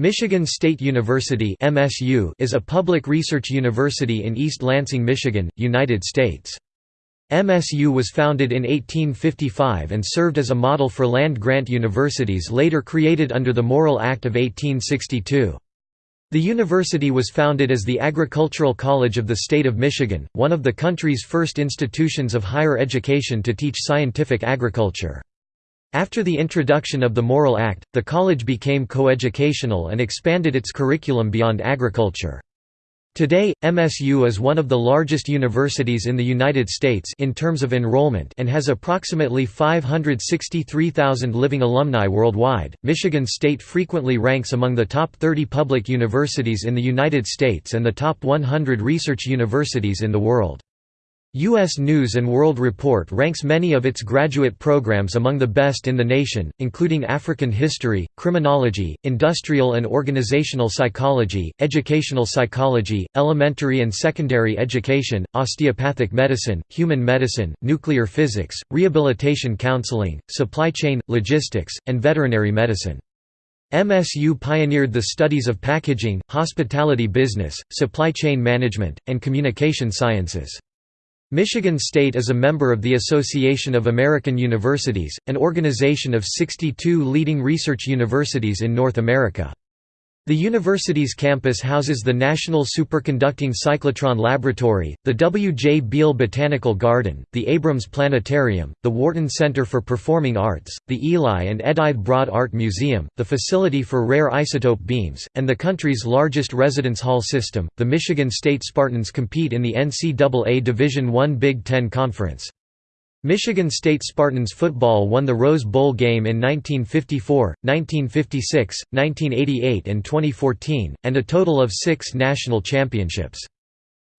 Michigan State University (MSU) is a public research university in East Lansing, Michigan, United States. MSU was founded in 1855 and served as a model for land-grant universities later created under the Morrill Act of 1862. The university was founded as the Agricultural College of the State of Michigan, one of the country's first institutions of higher education to teach scientific agriculture. After the introduction of the Morrill Act, the college became coeducational and expanded its curriculum beyond agriculture. Today, MSU is one of the largest universities in the United States in terms of enrollment and has approximately 563,000 living alumni worldwide. Michigan State frequently ranks among the top 30 public universities in the United States and the top 100 research universities in the world. U.S. News & World Report ranks many of its graduate programs among the best in the nation, including African history, criminology, industrial and organizational psychology, educational psychology, elementary and secondary education, osteopathic medicine, human medicine, nuclear physics, rehabilitation counseling, supply chain, logistics, and veterinary medicine. MSU pioneered the studies of packaging, hospitality business, supply chain management, and communication sciences. Michigan State is a member of the Association of American Universities, an organization of 62 leading research universities in North America. The university's campus houses the National Superconducting Cyclotron Laboratory, the W. J. Beal Botanical Garden, the Abrams Planetarium, the Wharton Center for Performing Arts, the Eli and Edith Broad Art Museum, the Facility for Rare Isotope Beams, and the country's largest residence hall system. The Michigan State Spartans compete in the NCAA Division I Big Ten Conference. Michigan State Spartans football won the Rose Bowl game in 1954, 1956, 1988 and 2014, and a total of six national championships.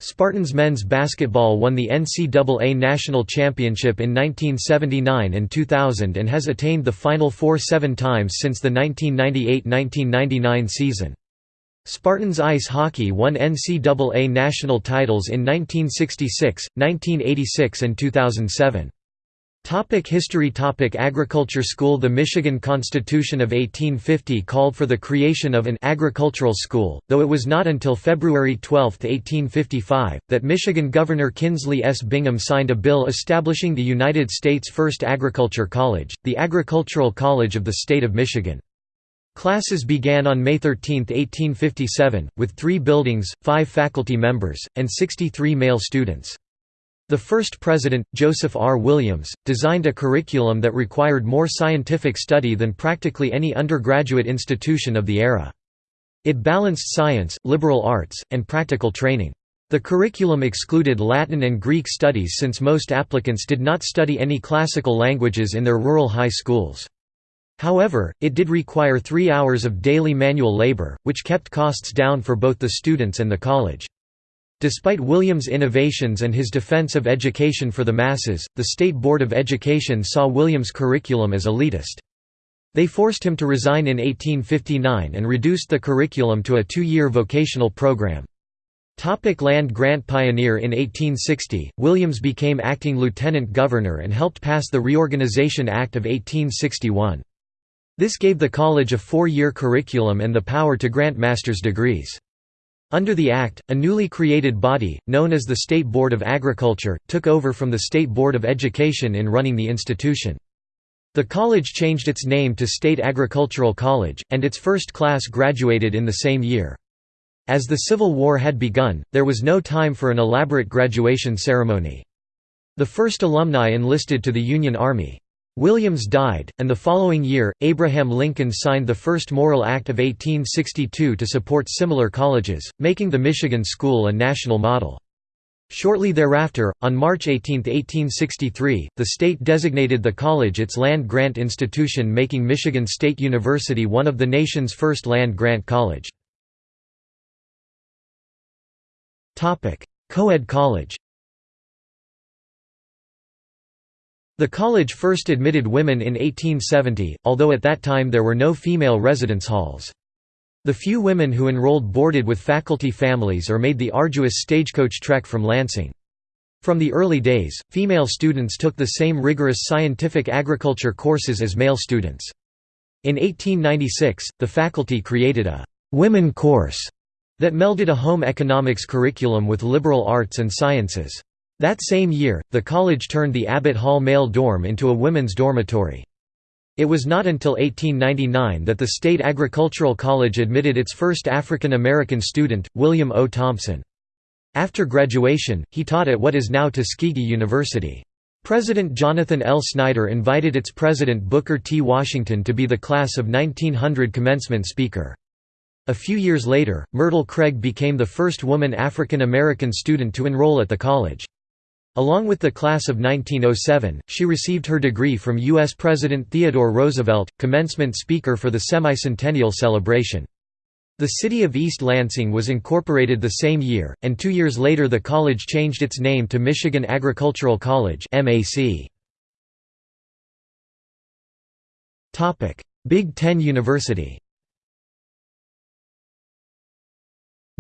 Spartans men's basketball won the NCAA National Championship in 1979 and 2000 and has attained the Final Four seven times since the 1998–1999 season. Spartans ice hockey won NCAA national titles in 1966, 1986 and 2007. Topic history Topic Agriculture School The Michigan Constitution of 1850 called for the creation of an agricultural school, though it was not until February 12, 1855, that Michigan Governor Kinsley S. Bingham signed a bill establishing the United States' first agriculture college, the Agricultural College of the State of Michigan. Classes began on May 13, 1857, with three buildings, five faculty members, and 63 male students. The first president, Joseph R. Williams, designed a curriculum that required more scientific study than practically any undergraduate institution of the era. It balanced science, liberal arts, and practical training. The curriculum excluded Latin and Greek studies since most applicants did not study any classical languages in their rural high schools. However, it did require three hours of daily manual labor, which kept costs down for both the students and the college. Despite Williams' innovations and his defense of education for the masses, the State Board of Education saw Williams' curriculum as elitist. They forced him to resign in 1859 and reduced the curriculum to a two-year vocational program. Topic land grant pioneer In 1860, Williams became acting lieutenant governor and helped pass the Reorganization Act of 1861. This gave the college a four-year curriculum and the power to grant master's degrees. Under the Act, a newly created body, known as the State Board of Agriculture, took over from the State Board of Education in running the institution. The college changed its name to State Agricultural College, and its first class graduated in the same year. As the Civil War had begun, there was no time for an elaborate graduation ceremony. The first alumni enlisted to the Union Army. Williams died, and the following year, Abraham Lincoln signed the first Morrill Act of 1862 to support similar colleges, making the Michigan School a national model. Shortly thereafter, on March 18, 1863, the state designated the college its land-grant institution making Michigan State University one of the nation's first land-grant college. Co-ed college The college first admitted women in 1870, although at that time there were no female residence halls. The few women who enrolled boarded with faculty families or made the arduous stagecoach trek from Lansing. From the early days, female students took the same rigorous scientific agriculture courses as male students. In 1896, the faculty created a «women course» that melded a home economics curriculum with liberal arts and sciences. That same year, the college turned the Abbott Hall male dorm into a women's dormitory. It was not until 1899 that the State Agricultural College admitted its first African American student, William O. Thompson. After graduation, he taught at what is now Tuskegee University. President Jonathan L. Snyder invited its president Booker T. Washington to be the class of 1900 commencement speaker. A few years later, Myrtle Craig became the first woman African American student to enroll at the college. Along with the class of 1907, she received her degree from U.S. President Theodore Roosevelt, commencement speaker for the semi-centennial celebration. The city of East Lansing was incorporated the same year, and two years later the college changed its name to Michigan Agricultural College Big Ten University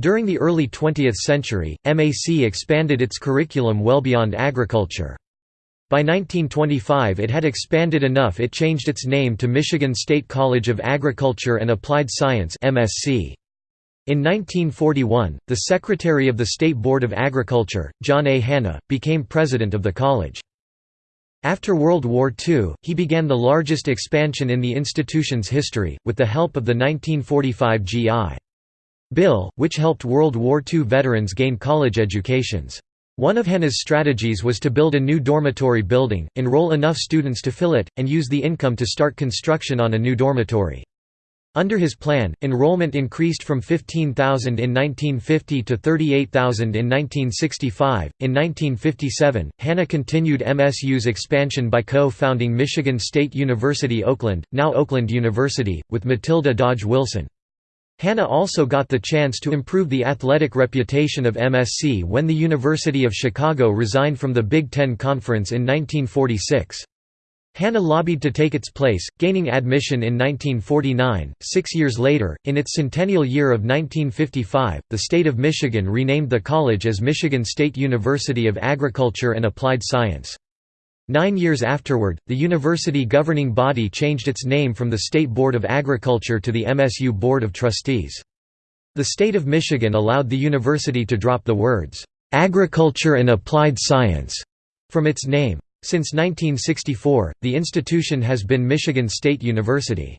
During the early 20th century, MAC expanded its curriculum well beyond agriculture. By 1925 it had expanded enough it changed its name to Michigan State College of Agriculture and Applied Science MSc. In 1941, the Secretary of the State Board of Agriculture, John A. Hannah, became president of the college. After World War II, he began the largest expansion in the institution's history, with the help of the 1945 GI. Bill, which helped World War II veterans gain college educations. One of Hannah's strategies was to build a new dormitory building, enroll enough students to fill it, and use the income to start construction on a new dormitory. Under his plan, enrollment increased from 15,000 in 1950 to 38,000 in 1965. In 1957, Hannah continued MSU's expansion by co-founding Michigan State University Oakland, now Oakland University, with Matilda Dodge Wilson. Hannah also got the chance to improve the athletic reputation of MSC when the University of Chicago resigned from the Big Ten Conference in 1946. Hannah lobbied to take its place, gaining admission in 1949. Six years later, in its centennial year of 1955, the state of Michigan renamed the college as Michigan State University of Agriculture and Applied Science. Nine years afterward, the university governing body changed its name from the State Board of Agriculture to the MSU Board of Trustees. The state of Michigan allowed the university to drop the words, "'Agriculture and Applied Science' from its name. Since 1964, the institution has been Michigan State University.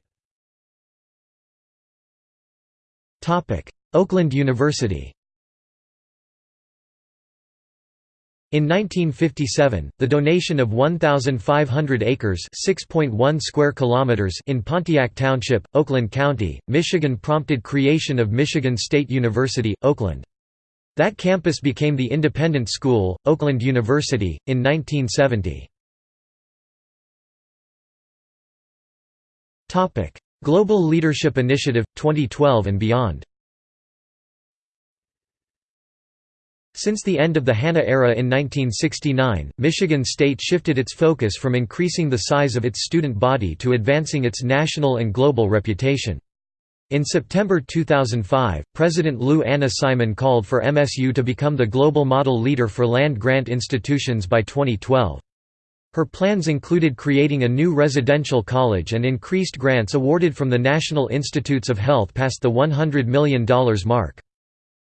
Oakland University In 1957, the donation of 1,500 acres (6.1 square kilometers) in Pontiac Township, Oakland County, Michigan prompted creation of Michigan State University, Oakland. That campus became the independent school, Oakland University, in 1970. Global Leadership Initiative, 2012 and beyond Since the end of the Hannah era in 1969, Michigan State shifted its focus from increasing the size of its student body to advancing its national and global reputation. In September 2005, President Lou Anna Simon called for MSU to become the global model leader for land-grant institutions by 2012. Her plans included creating a new residential college and increased grants awarded from the National Institutes of Health past the $100 million mark.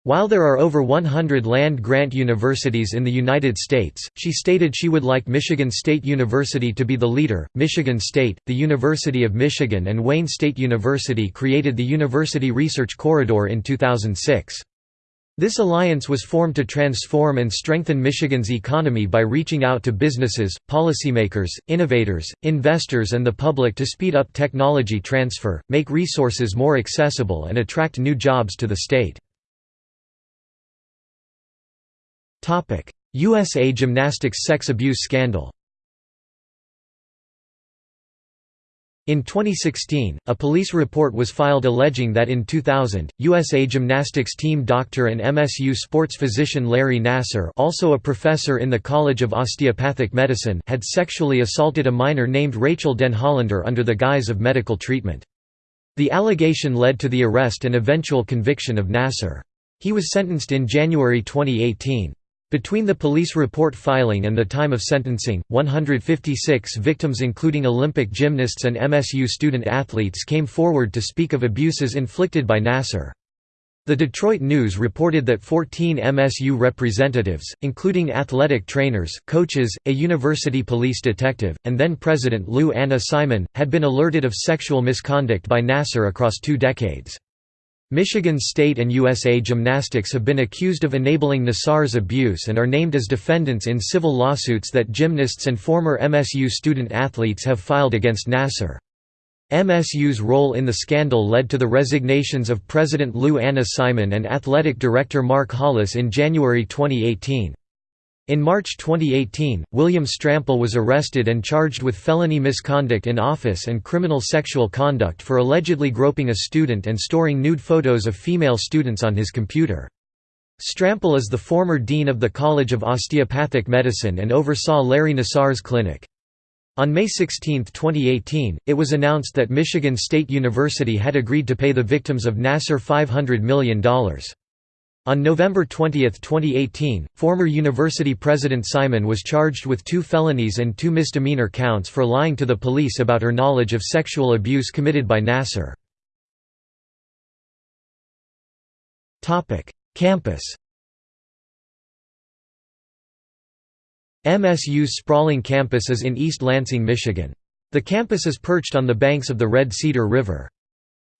While there are over 100 land-grant universities in the United States, she stated she would like Michigan State University to be the leader. Michigan State, the University of Michigan and Wayne State University created the University Research Corridor in 2006. This alliance was formed to transform and strengthen Michigan's economy by reaching out to businesses, policymakers, innovators, investors and the public to speed up technology transfer, make resources more accessible and attract new jobs to the state. USA Gymnastics sex abuse scandal In 2016, a police report was filed alleging that in 2000, USA Gymnastics team doctor and MSU sports physician Larry Nassar also a professor in the College of Osteopathic Medicine had sexually assaulted a minor named Rachel Denhollander under the guise of medical treatment. The allegation led to the arrest and eventual conviction of Nassar. He was sentenced in January 2018. Between the police report filing and the time of sentencing, 156 victims including Olympic gymnasts and MSU student-athletes came forward to speak of abuses inflicted by Nassar. The Detroit News reported that 14 MSU representatives, including athletic trainers, coaches, a university police detective, and then President Lou Anna Simon, had been alerted of sexual misconduct by Nassar across two decades. Michigan State and USA Gymnastics have been accused of enabling Nassar's abuse and are named as defendants in civil lawsuits that gymnasts and former MSU student-athletes have filed against Nassar. MSU's role in the scandal led to the resignations of President Lou Anna Simon and athletic director Mark Hollis in January 2018. In March 2018, William Strampel was arrested and charged with felony misconduct in office and criminal sexual conduct for allegedly groping a student and storing nude photos of female students on his computer. Strampel is the former dean of the College of Osteopathic Medicine and oversaw Larry Nassar's clinic. On May 16, 2018, it was announced that Michigan State University had agreed to pay the victims of Nassar $500 million. On November 20, 2018, former university president Simon was charged with two felonies and two misdemeanor counts for lying to the police about her knowledge of sexual abuse committed by Nassar. Campus MSU's sprawling campus is in East Lansing, Michigan. The campus is perched on the banks of the Red Cedar River.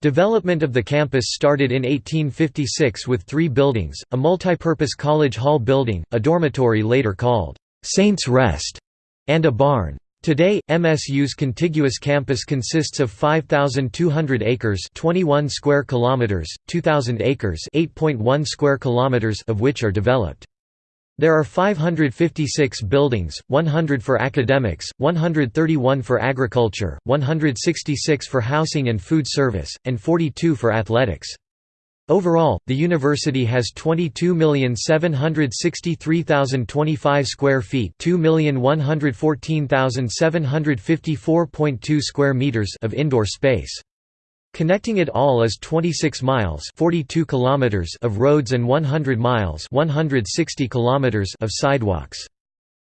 Development of the campus started in 1856 with three buildings, a multipurpose college hall building, a dormitory later called Saints Rest, and a barn. Today, MSU's contiguous campus consists of 5,200 acres 21 square kilometers, 2,000 acres 8.1 square kilometers of which are developed. There are 556 buildings, 100 for academics, 131 for agriculture, 166 for housing and food service, and 42 for athletics. Overall, the university has 22,763,025 square feet, 2,114,754.2 square meters of indoor space. Connecting it all is 26 miles 42 kilometers of roads and 100 miles 160 kilometers of sidewalks.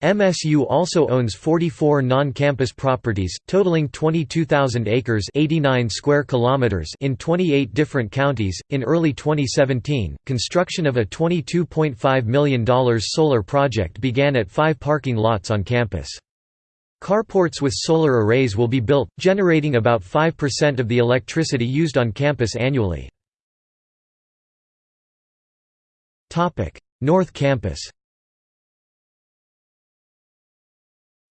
MSU also owns 44 non-campus properties, totaling 22,000 acres 89 square kilometers in 28 different counties. In early 2017, construction of a $22.5 million solar project began at five parking lots on campus. Carports with solar arrays will be built, generating about 5% of the electricity used on campus annually. North Campus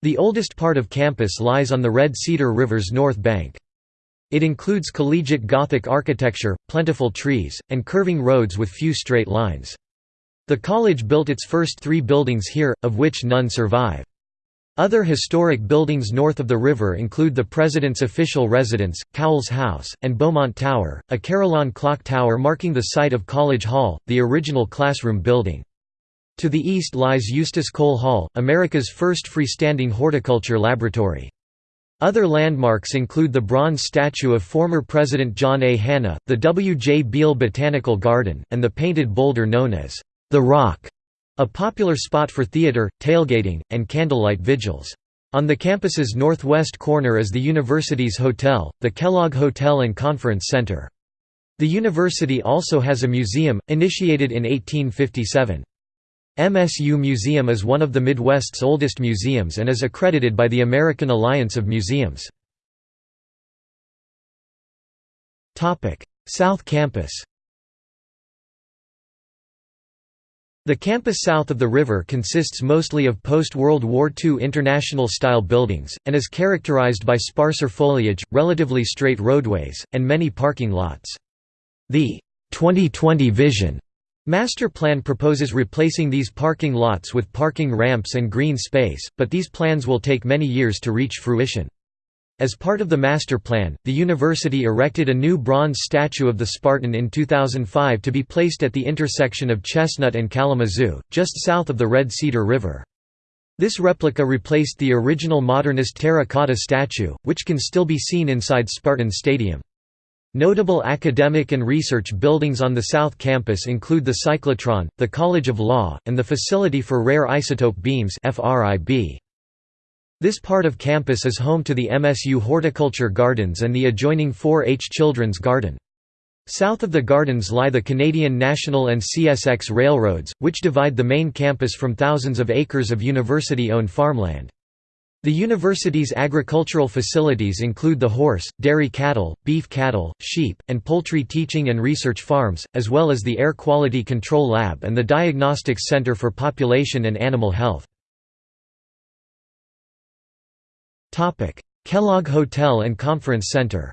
The oldest part of campus lies on the Red Cedar River's north bank. It includes collegiate Gothic architecture, plentiful trees, and curving roads with few straight lines. The college built its first three buildings here, of which none survive. Other historic buildings north of the river include the President's official residence, Cowles House, and Beaumont Tower, a Carillon clock tower marking the site of College Hall, the original classroom building. To the east lies Eustace Cole Hall, America's first freestanding horticulture laboratory. Other landmarks include the bronze statue of former President John A. Hannah, the W. J. Beal Botanical Garden, and the painted boulder known as the Rock. A popular spot for theater, tailgating, and candlelight vigils. On the campus's northwest corner is the university's hotel, the Kellogg Hotel and Conference Center. The university also has a museum, initiated in 1857. MSU Museum is one of the Midwest's oldest museums and is accredited by the American Alliance of Museums. South Campus The campus south of the river consists mostly of post-World War II international-style buildings, and is characterized by sparser foliage, relatively straight roadways, and many parking lots. The 2020 Vision Master Plan proposes replacing these parking lots with parking ramps and green space, but these plans will take many years to reach fruition. As part of the master plan, the university erected a new bronze statue of the Spartan in 2005 to be placed at the intersection of Chestnut and Kalamazoo, just south of the Red Cedar River. This replica replaced the original modernist terracotta statue, which can still be seen inside Spartan Stadium. Notable academic and research buildings on the South Campus include the cyclotron, the College of Law, and the Facility for Rare Isotope Beams This part of campus is home to the MSU Horticulture Gardens and the adjoining 4-H Children's Garden. South of the gardens lie the Canadian National and CSX railroads, which divide the main campus from thousands of acres of university-owned farmland. The university's agricultural facilities include the horse, dairy cattle, beef cattle, sheep, and poultry teaching and research farms, as well as the Air Quality Control Lab and the Diagnostics Center for Population and Animal Health. Kellogg Hotel and Conference Center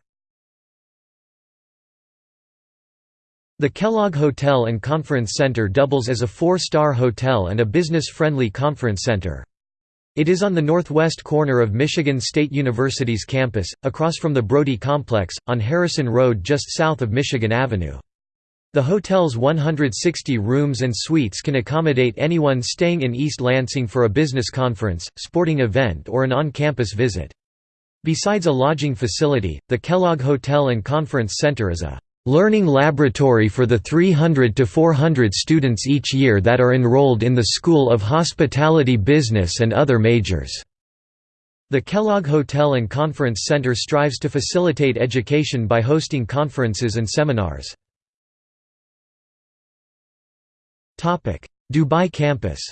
The Kellogg Hotel and Conference Center doubles as a four-star hotel and a business-friendly conference center. It is on the northwest corner of Michigan State University's campus, across from the Brody Complex, on Harrison Road just south of Michigan Avenue. The hotel's 160 rooms and suites can accommodate anyone staying in East Lansing for a business conference, sporting event or an on-campus visit. Besides a lodging facility, the Kellogg Hotel and Conference Center is a learning laboratory for the 300 to 400 students each year that are enrolled in the School of Hospitality Business and other majors. The Kellogg Hotel and Conference Center strives to facilitate education by hosting conferences and seminars. Dubai campus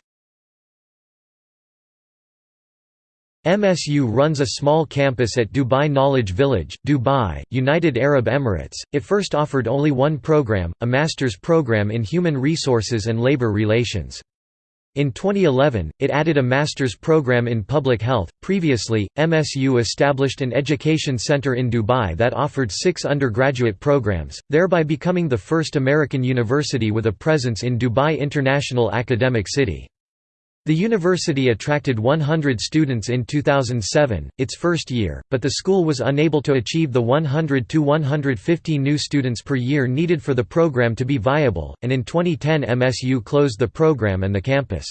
MSU runs a small campus at Dubai Knowledge Village, Dubai, United Arab Emirates. It first offered only one program, a master's program in human resources and labor relations. In 2011, it added a master's program in public health. Previously, MSU established an education center in Dubai that offered six undergraduate programs, thereby becoming the first American university with a presence in Dubai International Academic City. The university attracted 100 students in 2007, its first year, but the school was unable to achieve the 100 to 150 new students per year needed for the program to be viable, and in 2010 MSU closed the program and the campus.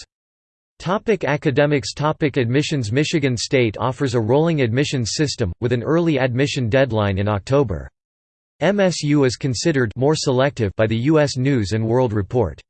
Topic academics Topic Admissions Michigan State offers a rolling admissions system, with an early admission deadline in October. MSU is considered more selective by the U.S. News & World Report.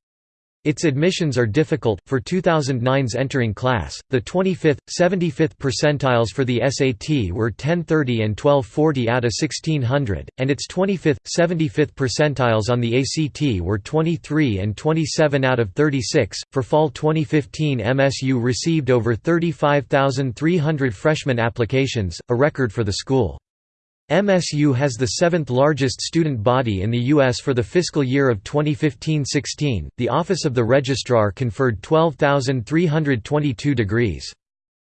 Its admissions are difficult. For 2009's entering class, the 25th, 75th percentiles for the SAT were 1030 and 1240 out of 1600, and its 25th, 75th percentiles on the ACT were 23 and 27 out of 36. For fall 2015, MSU received over 35,300 freshman applications, a record for the school. MSU has the seventh largest student body in the U.S. for the fiscal year of 2015–16. The Office of the Registrar conferred 12,322 degrees.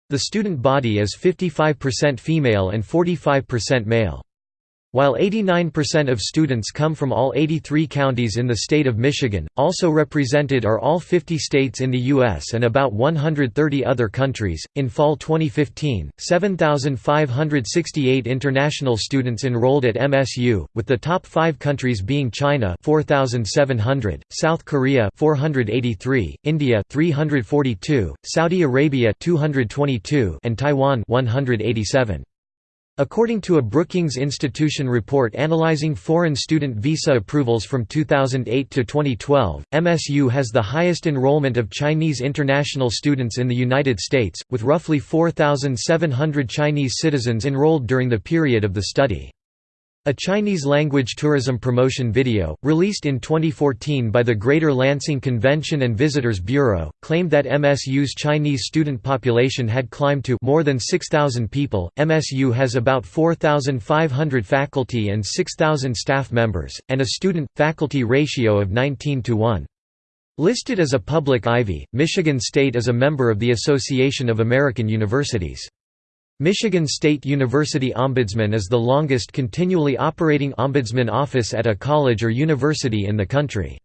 The student body is 55% female and 45% male. While 89% of students come from all 83 counties in the state of Michigan, also represented are all 50 states in the U.S. and about 130 other countries. In fall 2015, 7,568 international students enrolled at MSU, with the top five countries being China 4,700, South Korea 483, India 342, Saudi Arabia 222, and Taiwan 187. According to a Brookings Institution report analyzing foreign student visa approvals from 2008 to 2012, MSU has the highest enrollment of Chinese international students in the United States, with roughly 4,700 Chinese citizens enrolled during the period of the study. A Chinese-language tourism promotion video, released in 2014 by the Greater Lansing Convention and Visitors Bureau, claimed that MSU's Chinese student population had climbed to more than 6,000 people. MSU has about 4,500 faculty and 6,000 staff members, and a student-faculty ratio of 19 to 1. Listed as a public Ivy, Michigan State is a member of the Association of American Universities. Michigan State University Ombudsman is the longest continually operating ombudsman office at a college or university in the country.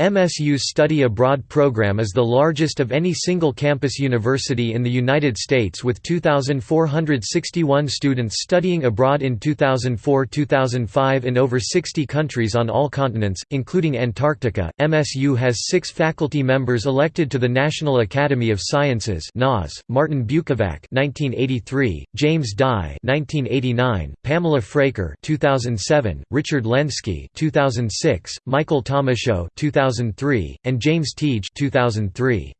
MSU's study abroad program is the largest of any single-campus university in the United States with 2,461 students studying abroad in 2004–2005 in over 60 countries on all continents, including Antarctica. MSU has six faculty members elected to the National Academy of Sciences (NAS): Martin Bukovac (1983), James Dye (1989), Pamela Fraker (2007), Richard Lenski (2006), Michael Thomashow (2000). 2003, and James Tiedje 2003.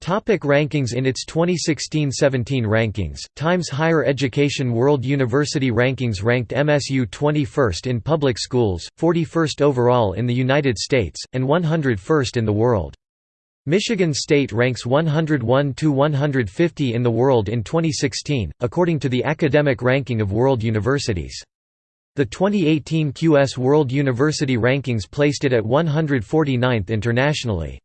Topic rankings In its 2016–17 rankings, Times Higher Education World University Rankings ranked MSU 21st in public schools, 41st overall in the United States, and 101st in the world. Michigan State ranks 101–150 in the world in 2016, according to the Academic Ranking of World Universities. The 2018 QS World University Rankings placed it at 149th internationally.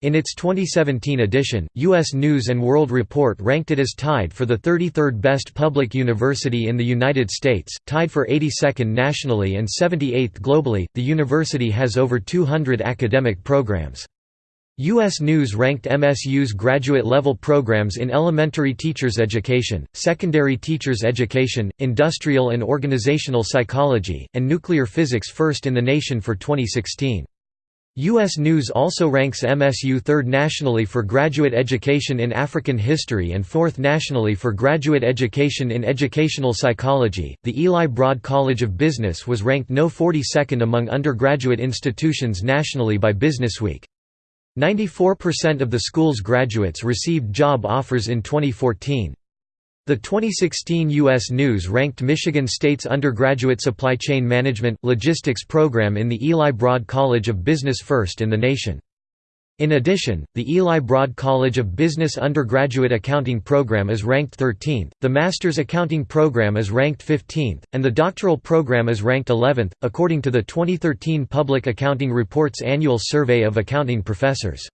In its 2017 edition, U.S. News & World Report ranked it as tied for the 33rd best public university in the United States, tied for 82nd nationally and 78th globally. The university has over 200 academic programs. U.S. News ranked MSU's graduate-level programs in elementary teachers education, secondary teachers education, industrial and organizational psychology, and nuclear physics first in the nation for 2016. U.S. News also ranks MSU third nationally for graduate education in African history and fourth nationally for graduate education in educational psychology. The Eli Broad College of Business was ranked no 42nd among undergraduate institutions nationally by Businessweek. 94% of the school's graduates received job offers in 2014. The 2016 U.S. News ranked Michigan State's undergraduate supply chain management logistics program in the Eli Broad College of Business first in the nation. In addition, the Eli Broad College of Business undergraduate accounting program is ranked 13th, the master's accounting program is ranked 15th, and the doctoral program is ranked 11th, according to the 2013 Public Accounting Reports Annual Survey of Accounting Professors.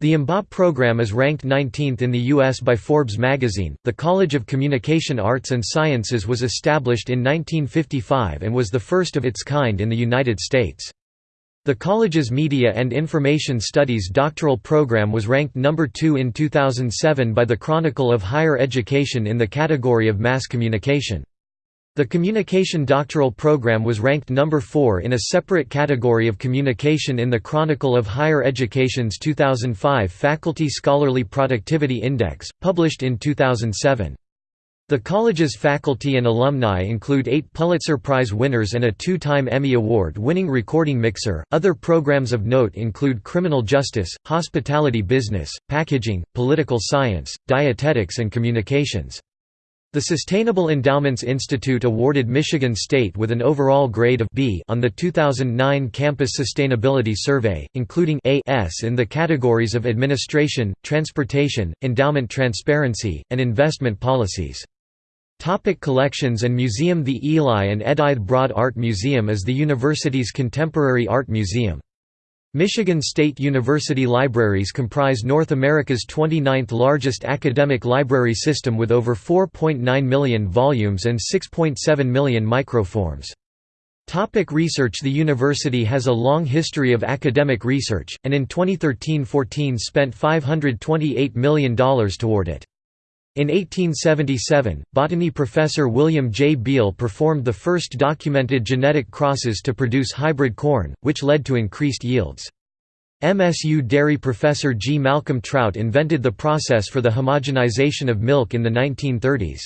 The MBA program is ranked 19th in the U.S. by Forbes magazine. The College of Communication Arts and Sciences was established in 1955 and was the first of its kind in the United States. The college's Media and Information Studies doctoral program was ranked number 2 in 2007 by the Chronicle of Higher Education in the category of Mass Communication. The Communication Doctoral Program was ranked number 4 in a separate category of communication in the Chronicle of Higher Education's 2005 Faculty Scholarly Productivity Index, published in 2007. The college's faculty and alumni include eight Pulitzer Prize winners and a two time Emmy Award winning recording mixer. Other programs of note include criminal justice, hospitality business, packaging, political science, dietetics, and communications. The Sustainable Endowments Institute awarded Michigan State with an overall grade of B on the 2009 Campus Sustainability Survey, including A S in the categories of administration, transportation, endowment transparency, and investment policies. Topic collections and museum The Eli and Edith Broad Art Museum is the university's contemporary art museum. Michigan State University libraries comprise North America's 29th largest academic library system with over 4.9 million volumes and 6.7 million microforms. Topic research The university has a long history of academic research, and in 2013–14 spent $528 million toward it. In 1877, botany professor William J. Beal performed the first documented genetic crosses to produce hybrid corn, which led to increased yields. MSU dairy professor G. Malcolm Trout invented the process for the homogenization of milk in the 1930s.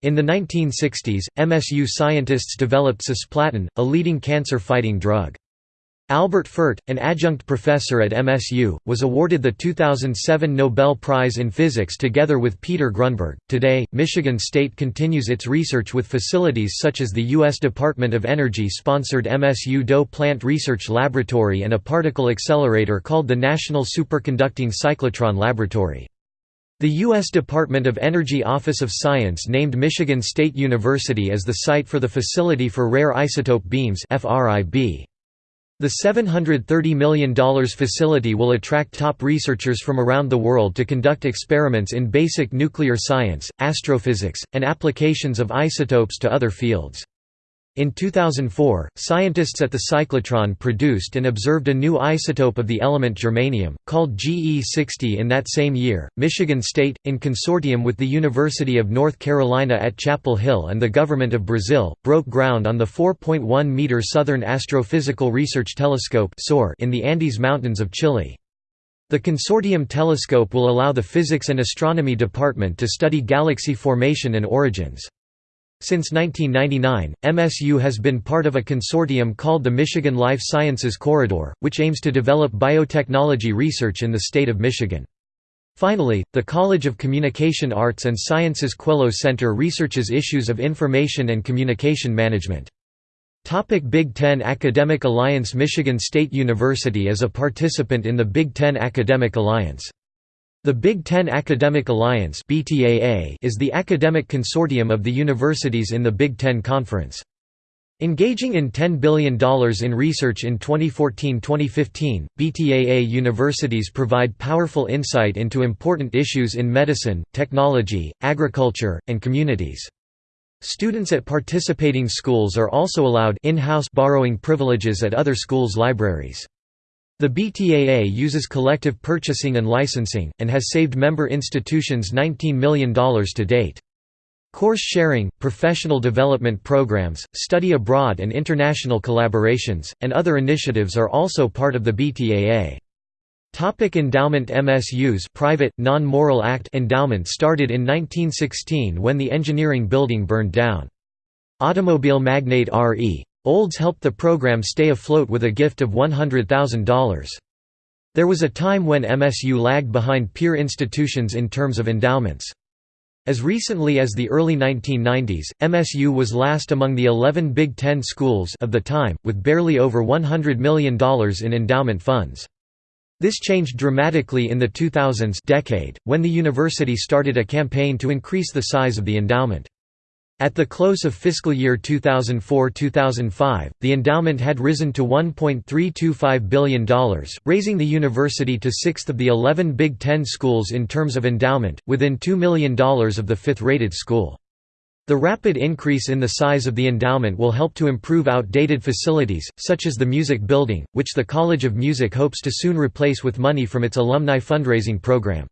In the 1960s, MSU scientists developed cisplatin, a leading cancer-fighting drug. Albert Fert, an adjunct professor at MSU, was awarded the 2007 Nobel Prize in Physics together with Peter Grunberg. Today, Michigan State continues its research with facilities such as the U.S. Department of Energy sponsored MSU DOE Plant Research Laboratory and a particle accelerator called the National Superconducting Cyclotron Laboratory. The U.S. Department of Energy Office of Science named Michigan State University as the site for the Facility for Rare Isotope Beams FRIB. The $730 million facility will attract top researchers from around the world to conduct experiments in basic nuclear science, astrophysics, and applications of isotopes to other fields. In 2004, scientists at the cyclotron produced and observed a new isotope of the element germanium, called GE60 in that same year. Michigan State, in consortium with the University of North Carolina at Chapel Hill and the Government of Brazil, broke ground on the 4.1 meter Southern Astrophysical Research Telescope in the Andes Mountains of Chile. The consortium telescope will allow the Physics and Astronomy Department to study galaxy formation and origins. Since 1999, MSU has been part of a consortium called the Michigan Life Sciences Corridor, which aims to develop biotechnology research in the state of Michigan. Finally, the College of Communication Arts and Sciences Quello Center researches issues of information and communication management. Topic Big Ten Academic Alliance Michigan State University is a participant in the Big Ten Academic Alliance. The Big Ten Academic Alliance is the academic consortium of the universities in the Big Ten Conference. Engaging in $10 billion in research in 2014–2015, BTAA universities provide powerful insight into important issues in medicine, technology, agriculture, and communities. Students at participating schools are also allowed in-house borrowing privileges at other schools' libraries. The BTAA uses collective purchasing and licensing, and has saved member institutions $19 million to date. Course sharing, professional development programs, study abroad and international collaborations, and other initiatives are also part of the BTAA. Topic endowment MSU's private, non-Morrill act endowment started in 1916 when the engineering building burned down. Automobile magnate R.E. Olds helped the program stay afloat with a gift of $100,000. There was a time when MSU lagged behind peer institutions in terms of endowments. As recently as the early 1990s, MSU was last among the 11 Big Ten schools of the time, with barely over $100 million in endowment funds. This changed dramatically in the 2000s decade, when the university started a campaign to increase the size of the endowment. At the close of fiscal year 2004–2005, the endowment had risen to $1.325 billion, raising the university to sixth of the 11 Big Ten schools in terms of endowment, within $2 million of the fifth-rated school. The rapid increase in the size of the endowment will help to improve outdated facilities, such as the Music Building, which the College of Music hopes to soon replace with money from its alumni fundraising program.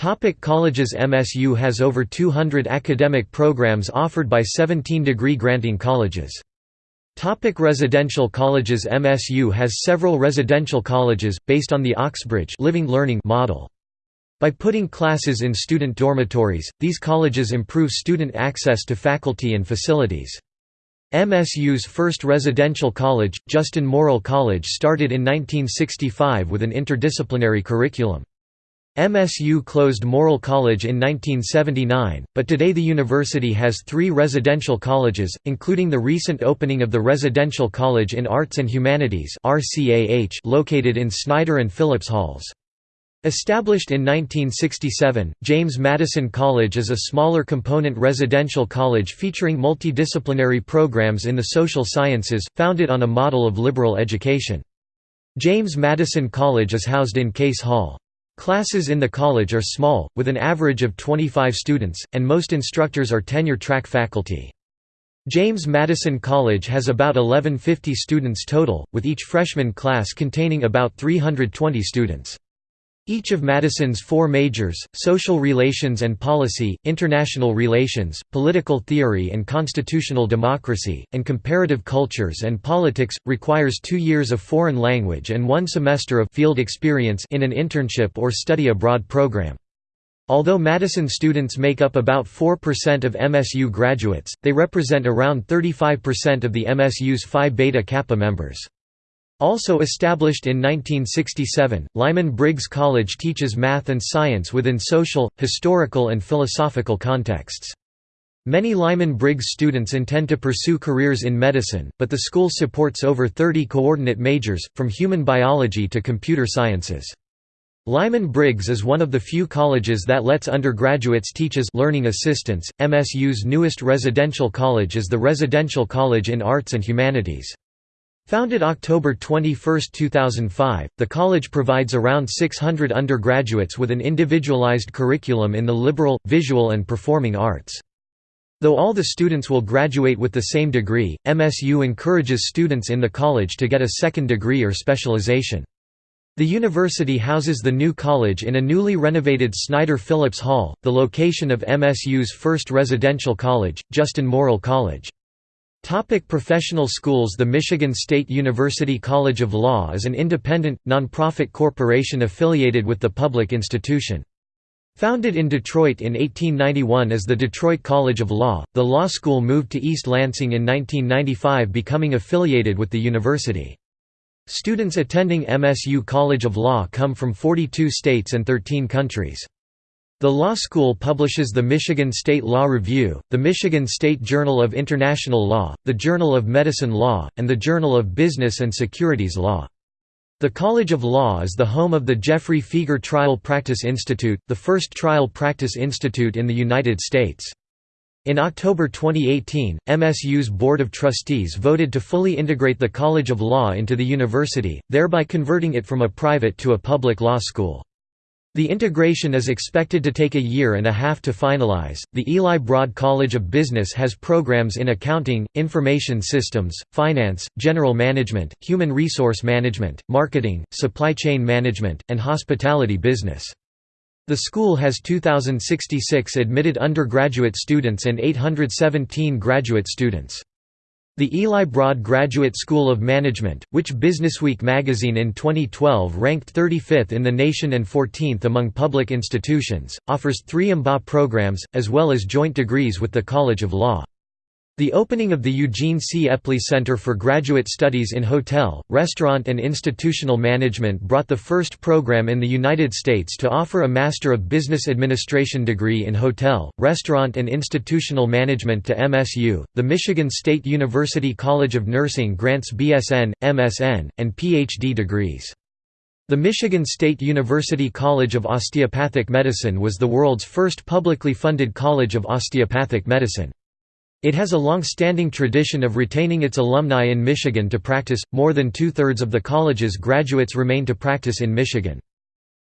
Topic colleges MSU has over 200 academic programs offered by 17 degree-granting colleges. Topic residential colleges MSU has several residential colleges, based on the Oxbridge living learning model. By putting classes in student dormitories, these colleges improve student access to faculty and facilities. MSU's first residential college, Justin Morrill College started in 1965 with an interdisciplinary curriculum. MSU closed Morrill College in 1979, but today the university has three residential colleges, including the recent opening of the Residential College in Arts and Humanities located in Snyder and Phillips Halls. Established in 1967, James Madison College is a smaller component residential college featuring multidisciplinary programs in the social sciences, founded on a model of liberal education. James Madison College is housed in Case Hall. Classes in the college are small, with an average of 25 students, and most instructors are tenure-track faculty. James Madison College has about 1150 students total, with each freshman class containing about 320 students. Each of Madison's four majors, social relations and policy, international relations, political theory and constitutional democracy, and comparative cultures and politics, requires two years of foreign language and one semester of field experience in an internship or study abroad program. Although Madison students make up about 4% of MSU graduates, they represent around 35% of the MSU's Phi Beta Kappa members. Also established in 1967, Lyman Briggs College teaches math and science within social, historical and philosophical contexts. Many Lyman Briggs students intend to pursue careers in medicine, but the school supports over 30 coordinate majors, from human biology to computer sciences. Lyman Briggs is one of the few colleges that lets undergraduates teach as learning assistants. MSU's newest residential college is the Residential College in Arts and Humanities. Founded October 21, 2005, the college provides around 600 undergraduates with an individualized curriculum in the liberal, visual and performing arts. Though all the students will graduate with the same degree, MSU encourages students in the college to get a second degree or specialization. The university houses the new college in a newly renovated Snyder Phillips Hall, the location of MSU's first residential college, Justin Morrill College. Topic professional schools The Michigan State University College of Law is an independent, nonprofit corporation affiliated with the public institution. Founded in Detroit in 1891 as the Detroit College of Law, the law school moved to East Lansing in 1995 becoming affiliated with the university. Students attending MSU College of Law come from 42 states and 13 countries. The law school publishes the Michigan State Law Review, the Michigan State Journal of International Law, the Journal of Medicine Law, and the Journal of Business and Securities Law. The College of Law is the home of the Geoffrey Fieger Trial Practice Institute, the first trial practice institute in the United States. In October 2018, MSU's Board of Trustees voted to fully integrate the College of Law into the university, thereby converting it from a private to a public law school. The integration is expected to take a year and a half to finalize. The Eli Broad College of Business has programs in accounting, information systems, finance, general management, human resource management, marketing, supply chain management, and hospitality business. The school has 2,066 admitted undergraduate students and 817 graduate students. The Eli Broad Graduate School of Management, which Businessweek magazine in 2012 ranked 35th in the nation and 14th among public institutions, offers three MBA programs, as well as joint degrees with the College of Law. The opening of the Eugene C. Eppley Center for Graduate Studies in Hotel, Restaurant and Institutional Management brought the first program in the United States to offer a Master of Business Administration degree in Hotel, Restaurant and Institutional Management to MSU. The Michigan State University College of Nursing grants BSN, MSN, and PhD degrees. The Michigan State University College of Osteopathic Medicine was the world's first publicly funded college of osteopathic medicine. It has a long-standing tradition of retaining its alumni in Michigan to practice, more than two-thirds of the college's graduates remain to practice in Michigan.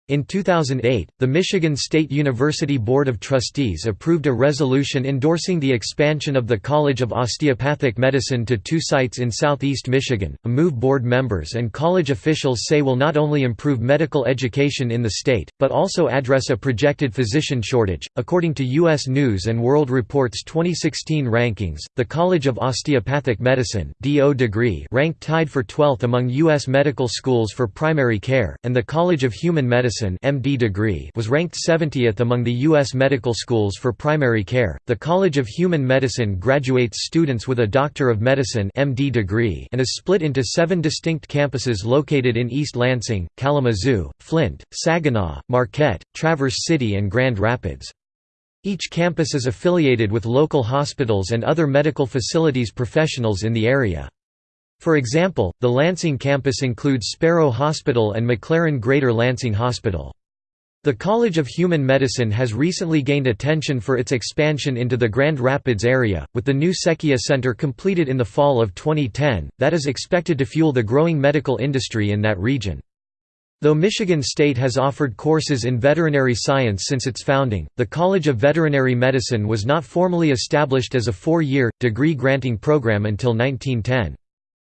In 2008, the Michigan State University Board of Trustees approved a resolution endorsing the expansion of the College of Osteopathic Medicine to two sites in southeast Michigan, a move board members and college officials say will not only improve medical education in the state, but also address a projected physician shortage. According to U.S. News and World Report's 2016 rankings, the College of Osteopathic Medicine DO degree ranked tied for 12th among U.S. medical schools for primary care, and the College of Human Medicine Medicine MD degree was ranked 70th among the U.S. medical schools for primary care. The College of Human Medicine graduates students with a Doctor of Medicine MD degree and is split into seven distinct campuses located in East Lansing, Kalamazoo, Flint, Saginaw, Marquette, Traverse City and Grand Rapids. Each campus is affiliated with local hospitals and other medical facilities professionals in the area. For example, the Lansing campus includes Sparrow Hospital and McLaren Greater Lansing Hospital. The College of Human Medicine has recently gained attention for its expansion into the Grand Rapids area, with the new Secchia Center completed in the fall of 2010, that is expected to fuel the growing medical industry in that region. Though Michigan State has offered courses in veterinary science since its founding, the College of Veterinary Medicine was not formally established as a four-year, degree-granting program until 1910.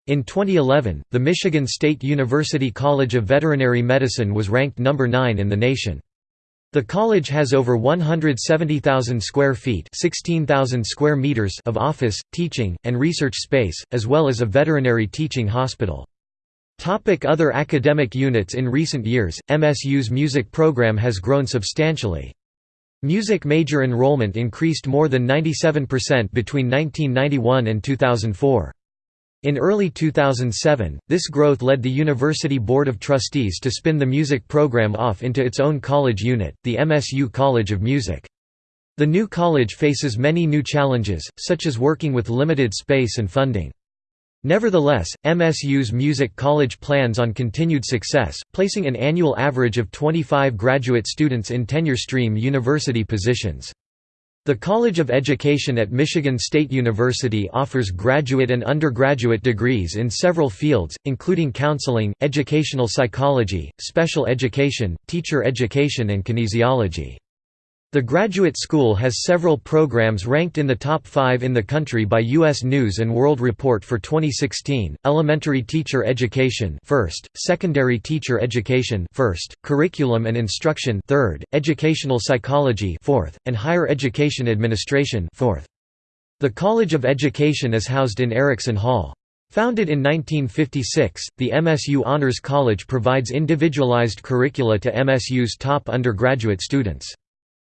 In 2011, the Michigan State University College of Veterinary Medicine was ranked number 9 in the nation. The college has over 170,000 square feet (16,000 square meters) of office, teaching, and research space, as well as a veterinary teaching hospital. Topic other academic units In recent years, MSU's music program has grown substantially. Music major enrollment increased more than 97% between 1991 and 2004. In early 2007, this growth led the University Board of Trustees to spin the music program off into its own college unit, the MSU College of Music. The new college faces many new challenges, such as working with limited space and funding. Nevertheless, MSU's Music College plans on continued success, placing an annual average of 25 graduate students in tenure-stream university positions. The College of Education at Michigan State University offers graduate and undergraduate degrees in several fields, including counseling, educational psychology, special education, teacher education and kinesiology. The graduate school has several programs ranked in the top 5 in the country by US News and World Report for 2016. Elementary teacher education first, secondary teacher education first, curriculum and instruction third, educational psychology fourth, and higher education administration fourth. The College of Education is housed in Erickson Hall. Founded in 1956, the MSU Honors College provides individualized curricula to MSU's top undergraduate students.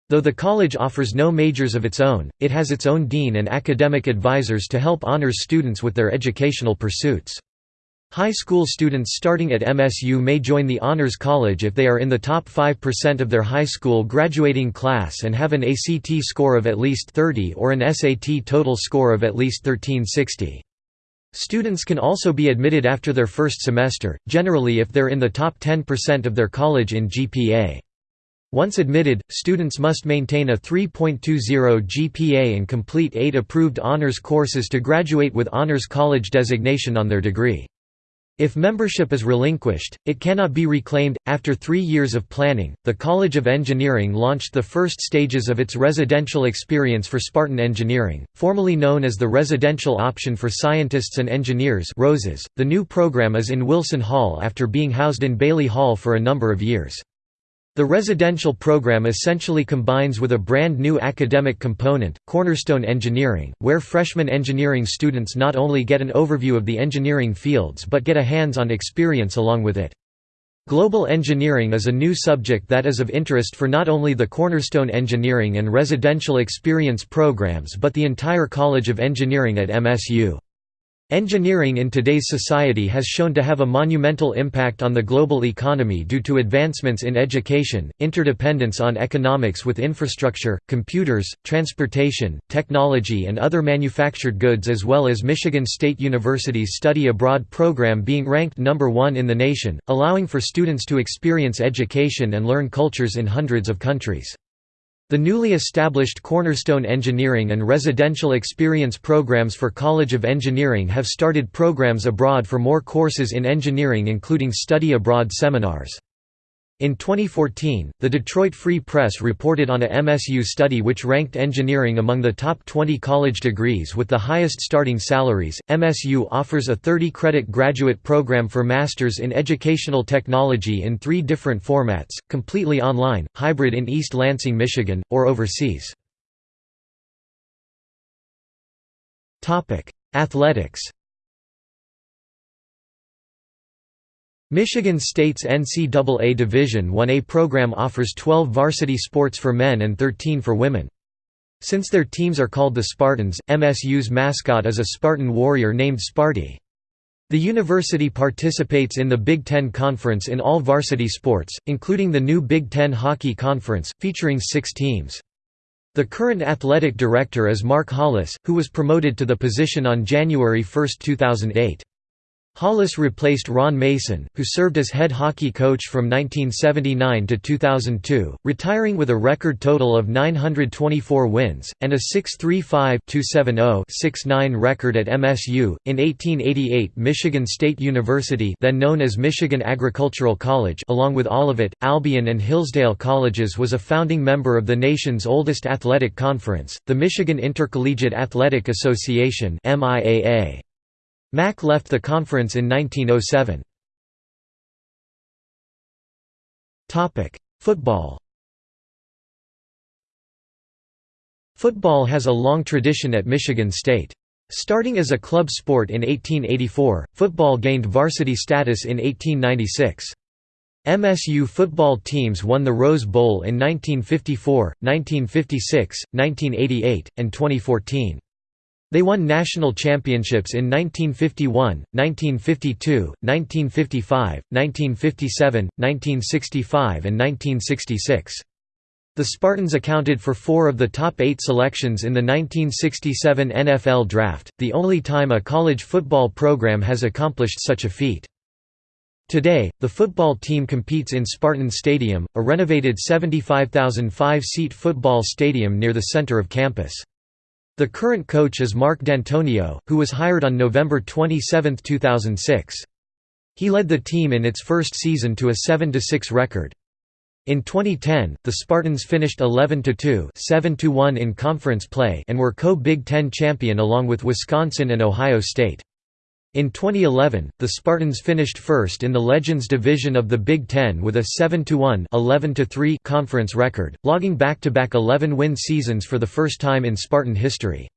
Though the college offers no majors of its own, it has its own dean and academic advisors to help honors students with their educational pursuits. High school students starting at MSU may join the Honors College if they are in the top 5% of their high school graduating class and have an ACT score of at least 30 or an SAT total score of at least 1360. Students can also be admitted after their first semester, generally if they're in the top 10% of their college in GPA. Once admitted, students must maintain a 3.20 GPA and complete eight approved honors courses to graduate with honors college designation on their degree. If membership is relinquished, it cannot be reclaimed. After three years of planning, the College of Engineering launched the first stages of its residential experience for Spartan Engineering, formerly known as the Residential Option for Scientists and Engineers. ROSES. The new program is in Wilson Hall after being housed in Bailey Hall for a number of years. The residential program essentially combines with a brand new academic component, Cornerstone Engineering, where freshman engineering students not only get an overview of the engineering fields but get a hands-on experience along with it. Global engineering is a new subject that is of interest for not only the Cornerstone Engineering and Residential Experience programs but the entire College of Engineering at MSU. Engineering in today's society has shown to have a monumental impact on the global economy due to advancements in education, interdependence on economics with infrastructure, computers, transportation, technology and other manufactured goods as well as Michigan State University's study abroad program being ranked number one in the nation, allowing for students to experience education and learn cultures in hundreds of countries. The newly established Cornerstone Engineering and Residential Experience programs for College of Engineering have started programs abroad for more courses in engineering including study abroad seminars. In 2014, the Detroit Free Press reported on a MSU study which ranked engineering among the top 20 college degrees with the highest starting salaries. MSU offers a 30 credit graduate program for Masters in Educational Technology in three different formats completely online, hybrid in East Lansing, Michigan, or overseas. Athletics Michigan State's NCAA Division I-A program offers 12 varsity sports for men and 13 for women. Since their teams are called the Spartans, MSU's mascot is a Spartan warrior named Sparty. The university participates in the Big Ten Conference in all varsity sports, including the new Big Ten Hockey Conference, featuring six teams. The current athletic director is Mark Hollis, who was promoted to the position on January 1, 2008. Hollis replaced Ron Mason, who served as head hockey coach from 1979 to 2002, retiring with a record total of 924 wins, and a 6.35-270-69 record at MSU. In 1888 Michigan State University then known as Michigan Agricultural College along with Olivet, Albion and Hillsdale Colleges was a founding member of the nation's oldest athletic conference, the Michigan Intercollegiate Athletic Association MIAA. MAC left the conference in 1907. Football Football has a long tradition at Michigan State. Starting as a club sport in 1884, football gained varsity status in 1896. MSU football teams won the Rose Bowl in 1954, 1956, 1988, and 2014. They won national championships in 1951, 1952, 1955, 1957, 1965 and 1966. The Spartans accounted for four of the top eight selections in the 1967 NFL Draft, the only time a college football program has accomplished such a feat. Today, the football team competes in Spartan Stadium, a renovated 75,005-seat football stadium near the center of campus. The current coach is Mark Dantonio, who was hired on November 27, 2006. He led the team in its first season to a 7–6 record. In 2010, the Spartans finished 11–2 7–1 in conference play and were co-Big Ten champion along with Wisconsin and Ohio State. In 2011, the Spartans finished first in the Legends division of the Big Ten with a 7–1 conference record, logging back-to-back 11-win seasons for the first time in Spartan history.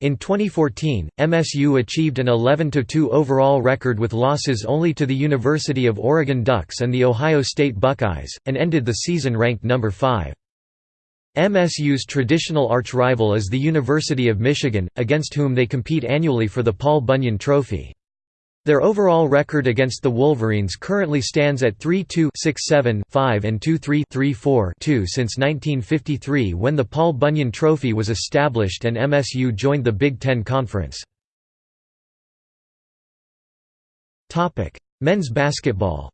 In 2014, MSU achieved an 11–2 overall record with losses only to the University of Oregon Ducks and the Ohio State Buckeyes, and ended the season ranked number 5. MSU's traditional arch-rival is the University of Michigan, against whom they compete annually for the Paul Bunyan Trophy. Their overall record against the Wolverines currently stands at 3-2 6-7-5 and 2-3 3-4-2 since 1953 when the Paul Bunyan Trophy was established and MSU joined the Big Ten Conference. Men's basketball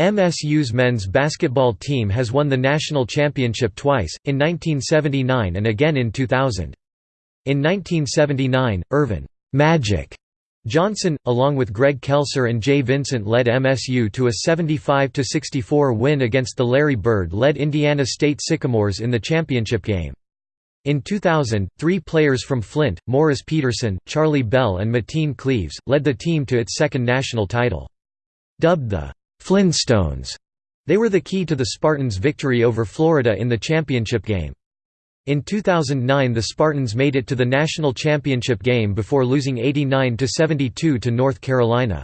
MSU's men's basketball team has won the national championship twice, in 1979 and again in 2000. In 1979, Earvin Magic Johnson, along with Greg Kelser and Jay Vincent led MSU to a 75–64 win against the Larry Bird-led Indiana State Sycamores in the championship game. In 2000, three players from Flint, Morris Peterson, Charlie Bell and Mateen Cleaves, led the team to its second national title. Dubbed the Flintstones, they were the key to the Spartans' victory over Florida in the championship game. In 2009 the Spartans made it to the national championship game before losing 89–72 to North Carolina.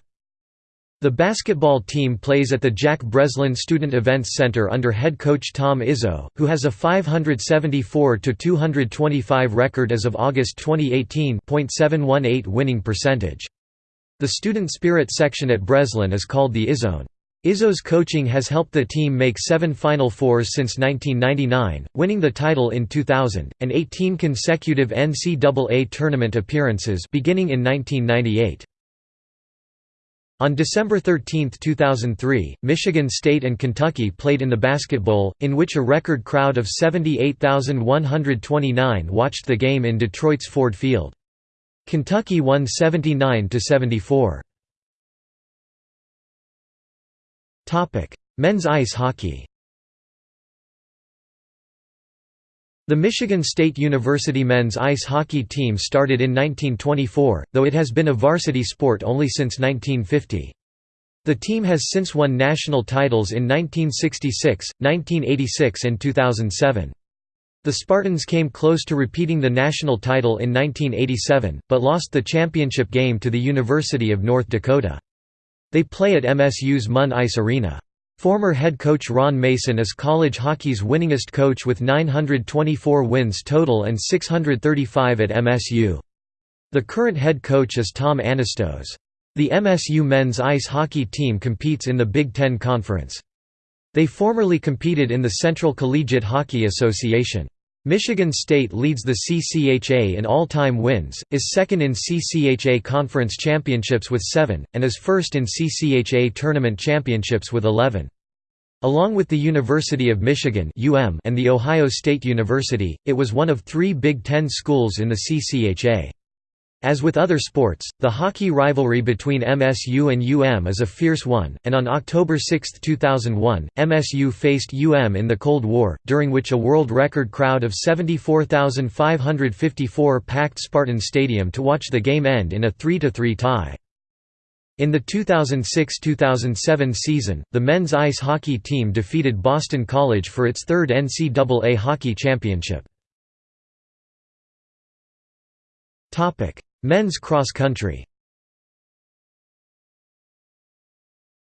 The basketball team plays at the Jack Breslin Student Events Center under head coach Tom Izzo, who has a 574–225 record as of August 2018 .718 winning percentage. The student spirit section at Breslin is called the Izzone. Izzo's coaching has helped the team make seven Final Fours since 1999, winning the title in 2000, and 18 consecutive NCAA tournament appearances beginning in 1998. On December 13, 2003, Michigan State and Kentucky played in the Basket Bowl, in which a record crowd of 78,129 watched the game in Detroit's Ford Field. Kentucky won 79–74. Men's ice hockey The Michigan State University men's ice hockey team started in 1924, though it has been a varsity sport only since 1950. The team has since won national titles in 1966, 1986 and 2007. The Spartans came close to repeating the national title in 1987, but lost the championship game to the University of North Dakota. They play at MSU's Munn Ice Arena. Former head coach Ron Mason is college hockey's winningest coach with 924 wins total and 635 at MSU. The current head coach is Tom Anastos. The MSU men's ice hockey team competes in the Big Ten Conference. They formerly competed in the Central Collegiate Hockey Association. Michigan State leads the CCHA in all-time wins, is second in CCHA Conference Championships with 7, and is first in CCHA Tournament Championships with 11. Along with the University of Michigan and the Ohio State University, it was one of three Big Ten schools in the CCHA. As with other sports, the hockey rivalry between MSU and UM is a fierce one, and on October 6, 2001, MSU faced UM in the Cold War, during which a world record crowd of 74,554 packed Spartan Stadium to watch the game end in a 3–3 tie. In the 2006–2007 season, the men's ice hockey team defeated Boston College for its third NCAA hockey championship. Men's cross country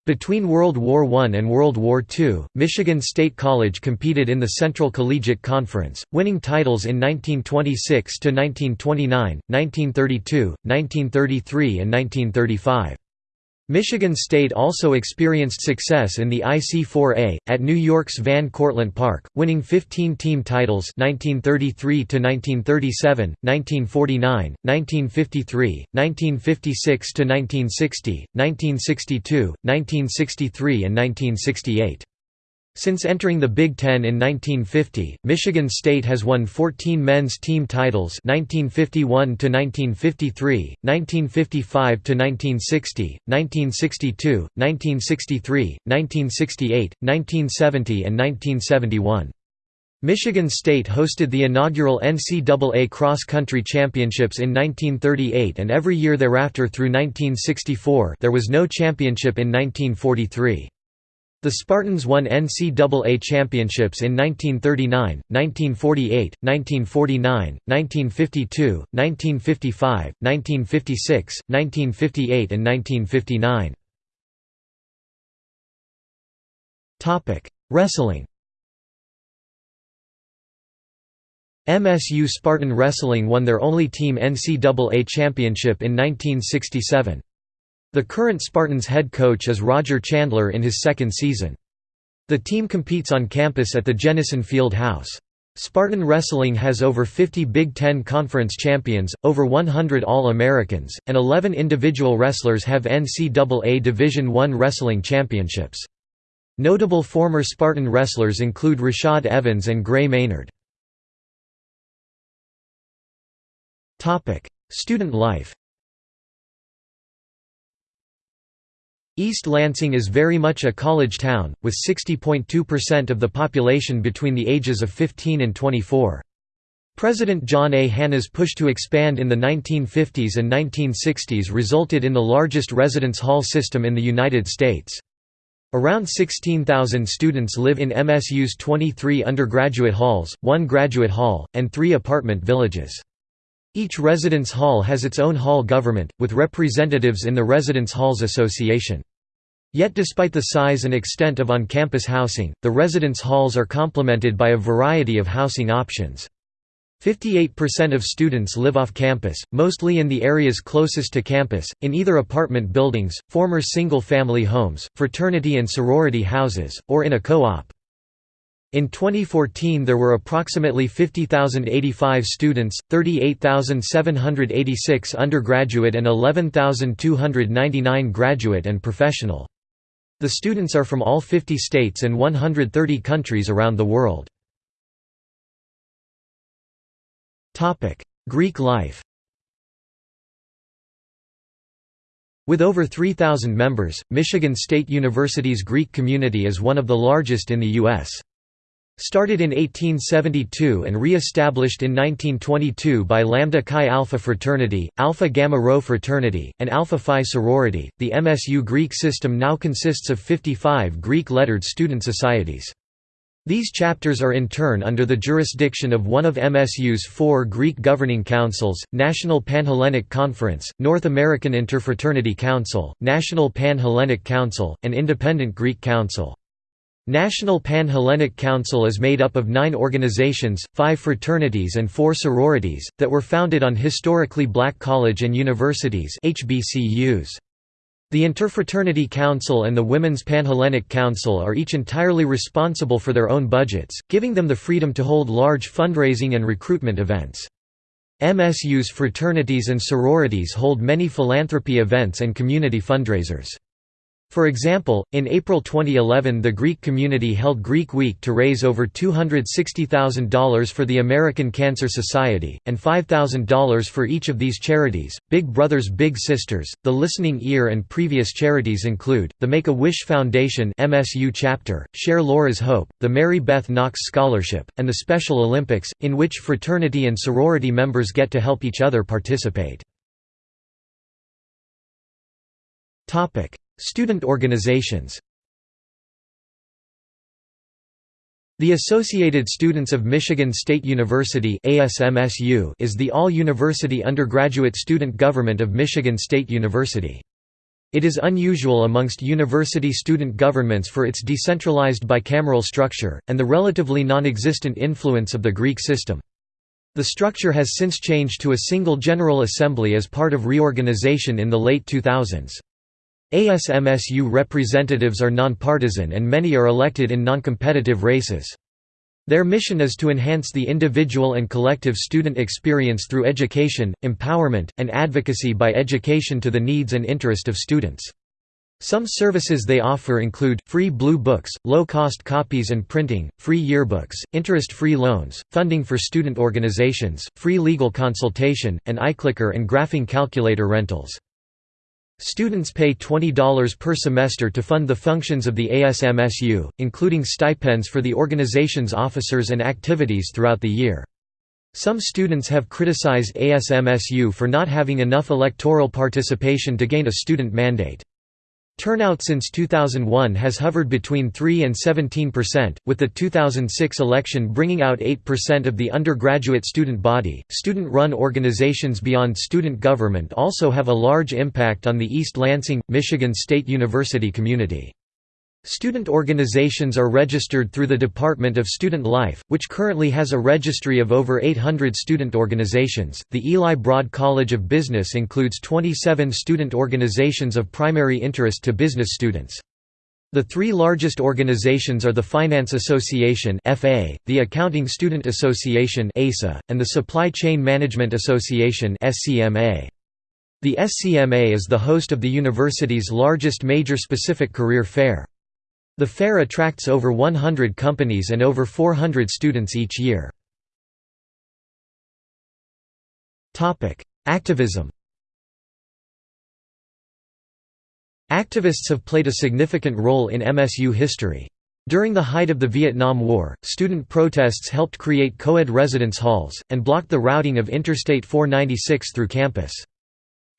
Between World War I and World War II, Michigan State College competed in the Central Collegiate Conference, winning titles in 1926–1929, 1932, 1933 and 1935. Michigan State also experienced success in the IC4A, at New York's Van Cortlandt Park, winning 15 team titles 1933 to 1937, 1949, 1953, 1956–1960, 1962, 1963 and 1968. Since entering the Big Ten in 1950, Michigan State has won 14 men's team titles 1951 to 1953, 1955 to 1960, 1962, 1963, 1968, 1970 and 1971. Michigan State hosted the inaugural NCAA cross-country championships in 1938 and every year thereafter through 1964 there was no championship in 1943. The Spartans won NCAA championships in 1939, 1948, 1949, 1952, 1955, 1956, 1958 and 1959. Wrestling MSU Spartan Wrestling won their only team NCAA championship in 1967. The current Spartans head coach is Roger Chandler in his second season. The team competes on campus at the Jennison Field House. Spartan Wrestling has over 50 Big Ten Conference champions, over 100 All-Americans, and 11 individual wrestlers have NCAA Division I wrestling championships. Notable former Spartan wrestlers include Rashad Evans and Gray Maynard. Student life East Lansing is very much a college town, with 60.2% of the population between the ages of 15 and 24. President John A. Hannah's push to expand in the 1950s and 1960s resulted in the largest residence hall system in the United States. Around 16,000 students live in MSU's 23 undergraduate halls, one graduate hall, and three apartment villages. Each residence hall has its own hall government, with representatives in the Residence Halls Association. Yet despite the size and extent of on-campus housing, the residence halls are complemented by a variety of housing options. 58% of students live off campus, mostly in the areas closest to campus, in either apartment buildings, former single-family homes, fraternity and sorority houses, or in a co-op. In 2014 there were approximately 50,085 students, 38,786 undergraduate and 11,299 graduate and professional. The students are from all 50 states and 130 countries around the world. Greek life With over 3,000 members, Michigan State University's Greek community is one of the largest in the U.S. Started in 1872 and re-established in 1922 by Lambda Chi Alpha fraternity, Alpha Gamma Rho fraternity, and Alpha Phi sorority, the MSU Greek system now consists of 55 Greek-lettered student societies. These chapters are in turn under the jurisdiction of one of MSU's four Greek governing councils, National Panhellenic Conference, North American Interfraternity Council, National Pan-Hellenic Council, and Independent Greek Council. National Pan-Hellenic Council is made up of nine organizations, five fraternities and four sororities, that were founded on historically black college and universities HBCUs. The Interfraternity Council and the Women's Panhellenic Council are each entirely responsible for their own budgets, giving them the freedom to hold large fundraising and recruitment events. MSU's fraternities and sororities hold many philanthropy events and community fundraisers. For example, in April 2011 the Greek community held Greek Week to raise over $260,000 for the American Cancer Society, and $5,000 for each of these charities. Big Brothers Big Sisters, the Listening Ear and previous charities include, the Make-A-Wish Foundation MSU chapter, Share Laura's Hope, the Mary Beth Knox Scholarship, and the Special Olympics, in which fraternity and sorority members get to help each other participate. Student organizations The Associated Students of Michigan State University is the all-university undergraduate student government of Michigan State University. It is unusual amongst university student governments for its decentralized bicameral structure, and the relatively non-existent influence of the Greek system. The structure has since changed to a single General Assembly as part of reorganization in the late 2000s. ASMSU representatives are nonpartisan and many are elected in noncompetitive races. Their mission is to enhance the individual and collective student experience through education, empowerment, and advocacy by education to the needs and interest of students. Some services they offer include, free blue books, low-cost copies and printing, free yearbooks, interest-free loans, funding for student organizations, free legal consultation, and iClicker and graphing calculator rentals. Students pay $20 per semester to fund the functions of the ASMSU, including stipends for the organization's officers and activities throughout the year. Some students have criticized ASMSU for not having enough electoral participation to gain a student mandate. Turnout since 2001 has hovered between 3 and 17 percent, with the 2006 election bringing out 8 percent of the undergraduate student body. Student run organizations beyond student government also have a large impact on the East Lansing, Michigan State University community. Student organizations are registered through the Department of Student Life, which currently has a registry of over 800 student organizations. The Eli Broad College of Business includes 27 student organizations of primary interest to business students. The three largest organizations are the Finance Association (FA), the Accounting Student Association (ASA), and the Supply Chain Management Association (SCMA). The SCMA is the host of the university's largest major specific career fair. The fair attracts over 100 companies and over 400 students each year. Activism Activists have played a significant role in MSU history. During the height of the Vietnam War, student protests helped create co-ed residence halls, and blocked the routing of Interstate 496 through campus.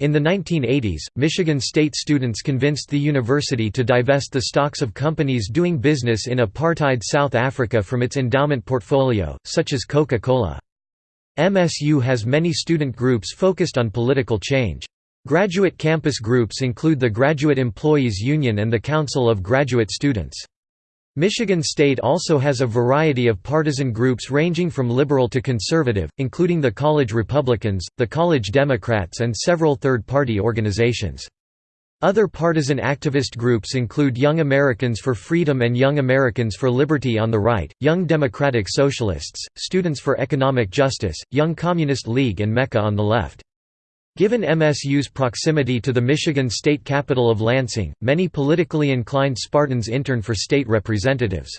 In the 1980s, Michigan State students convinced the university to divest the stocks of companies doing business in apartheid South Africa from its endowment portfolio, such as Coca-Cola. MSU has many student groups focused on political change. Graduate campus groups include the Graduate Employees Union and the Council of Graduate Students. Michigan State also has a variety of partisan groups ranging from liberal to conservative, including the College Republicans, the College Democrats and several third-party organizations. Other partisan activist groups include Young Americans for Freedom and Young Americans for Liberty on the right, Young Democratic Socialists, Students for Economic Justice, Young Communist League and MEChA on the left. Given MSU's proximity to the Michigan state capital of Lansing, many politically inclined Spartans intern for state representatives.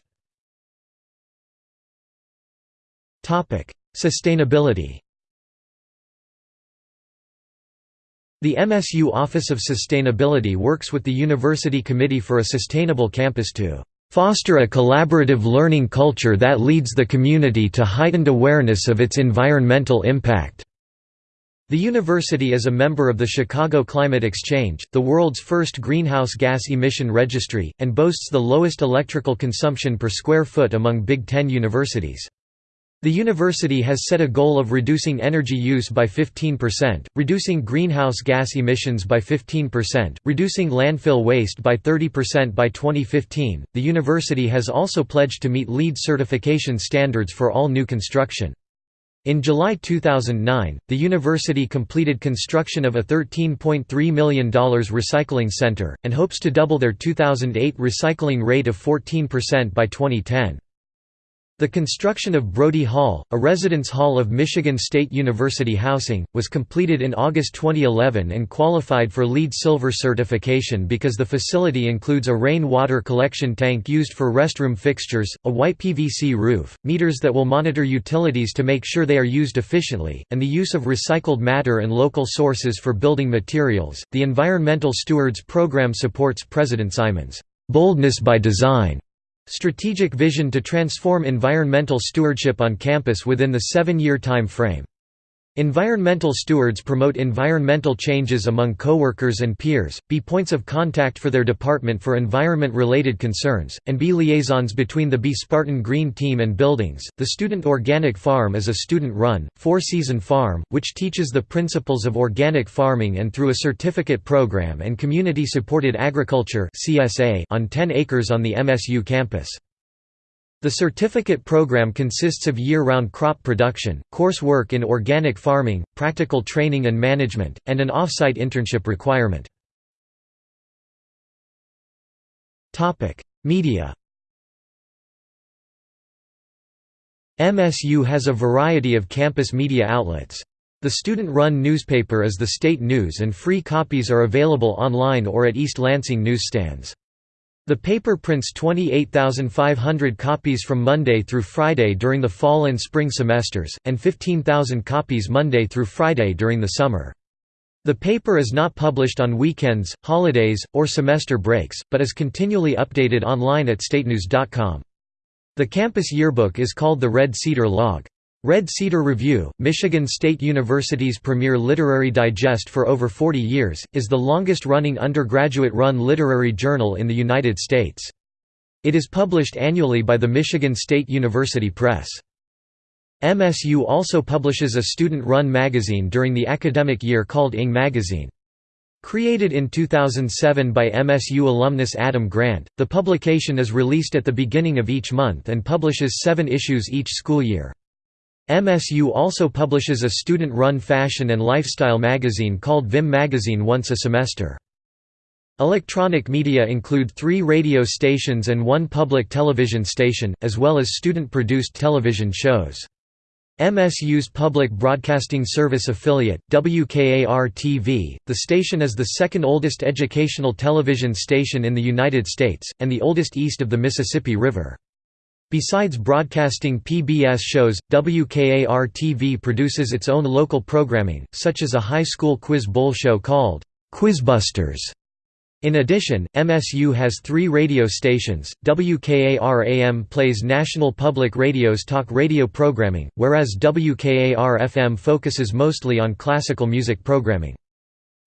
Sustainability The MSU Office of Sustainability works with the University Committee for a Sustainable Campus to foster a collaborative learning culture that leads the community to heightened awareness of its environmental impact. The university is a member of the Chicago Climate Exchange, the world's first greenhouse gas emission registry, and boasts the lowest electrical consumption per square foot among Big Ten universities. The university has set a goal of reducing energy use by 15%, reducing greenhouse gas emissions by 15%, reducing landfill waste by 30% by 2015. The university has also pledged to meet LEED certification standards for all new construction. In July 2009, the university completed construction of a $13.3 million recycling center, and hopes to double their 2008 recycling rate of 14% by 2010. The construction of Brody Hall, a residence hall of Michigan State University housing, was completed in August 2011 and qualified for LEED Silver certification because the facility includes a rain water collection tank used for restroom fixtures, a white PVC roof, meters that will monitor utilities to make sure they are used efficiently, and the use of recycled matter and local sources for building materials. The Environmental Stewards Program supports President Simon's boldness by design Strategic vision to transform environmental stewardship on campus within the seven-year time frame. Environmental stewards promote environmental changes among coworkers and peers, be points of contact for their department for environment-related concerns, and be liaisons between the B Spartan Green Team and buildings. The Student Organic Farm is a student-run, four-season farm, which teaches the principles of organic farming and through a certificate program and community-supported agriculture on 10 acres on the MSU campus. The certificate program consists of year-round crop production, coursework in organic farming, practical training and management, and an off-site internship requirement. Media MSU has a variety of campus media outlets. The student-run newspaper is the state news and free copies are available online or at East Lansing newsstands. The paper prints 28,500 copies from Monday through Friday during the fall and spring semesters, and 15,000 copies Monday through Friday during the summer. The paper is not published on weekends, holidays, or semester breaks, but is continually updated online at statenews.com. The campus yearbook is called the Red Cedar Log. Red Cedar Review, Michigan State University's premier literary digest for over 40 years, is the longest-running undergraduate-run literary journal in the United States. It is published annually by the Michigan State University Press. MSU also publishes a student-run magazine during the academic year called ING Magazine. Created in 2007 by MSU alumnus Adam Grant, the publication is released at the beginning of each month and publishes seven issues each school year. MSU also publishes a student-run fashion and lifestyle magazine called Vim Magazine once a semester. Electronic media include three radio stations and one public television station, as well as student-produced television shows. MSU's public broadcasting service affiliate, WKAR-TV, the station is the second oldest educational television station in the United States, and the oldest east of the Mississippi River. Besides broadcasting PBS shows, WKAR-TV produces its own local programming, such as a high school quiz bowl show called, Quizbusters. In addition, MSU has three radio stations. WKAR-AM plays National Public Radio's talk radio programming, whereas WKAR-FM focuses mostly on classical music programming.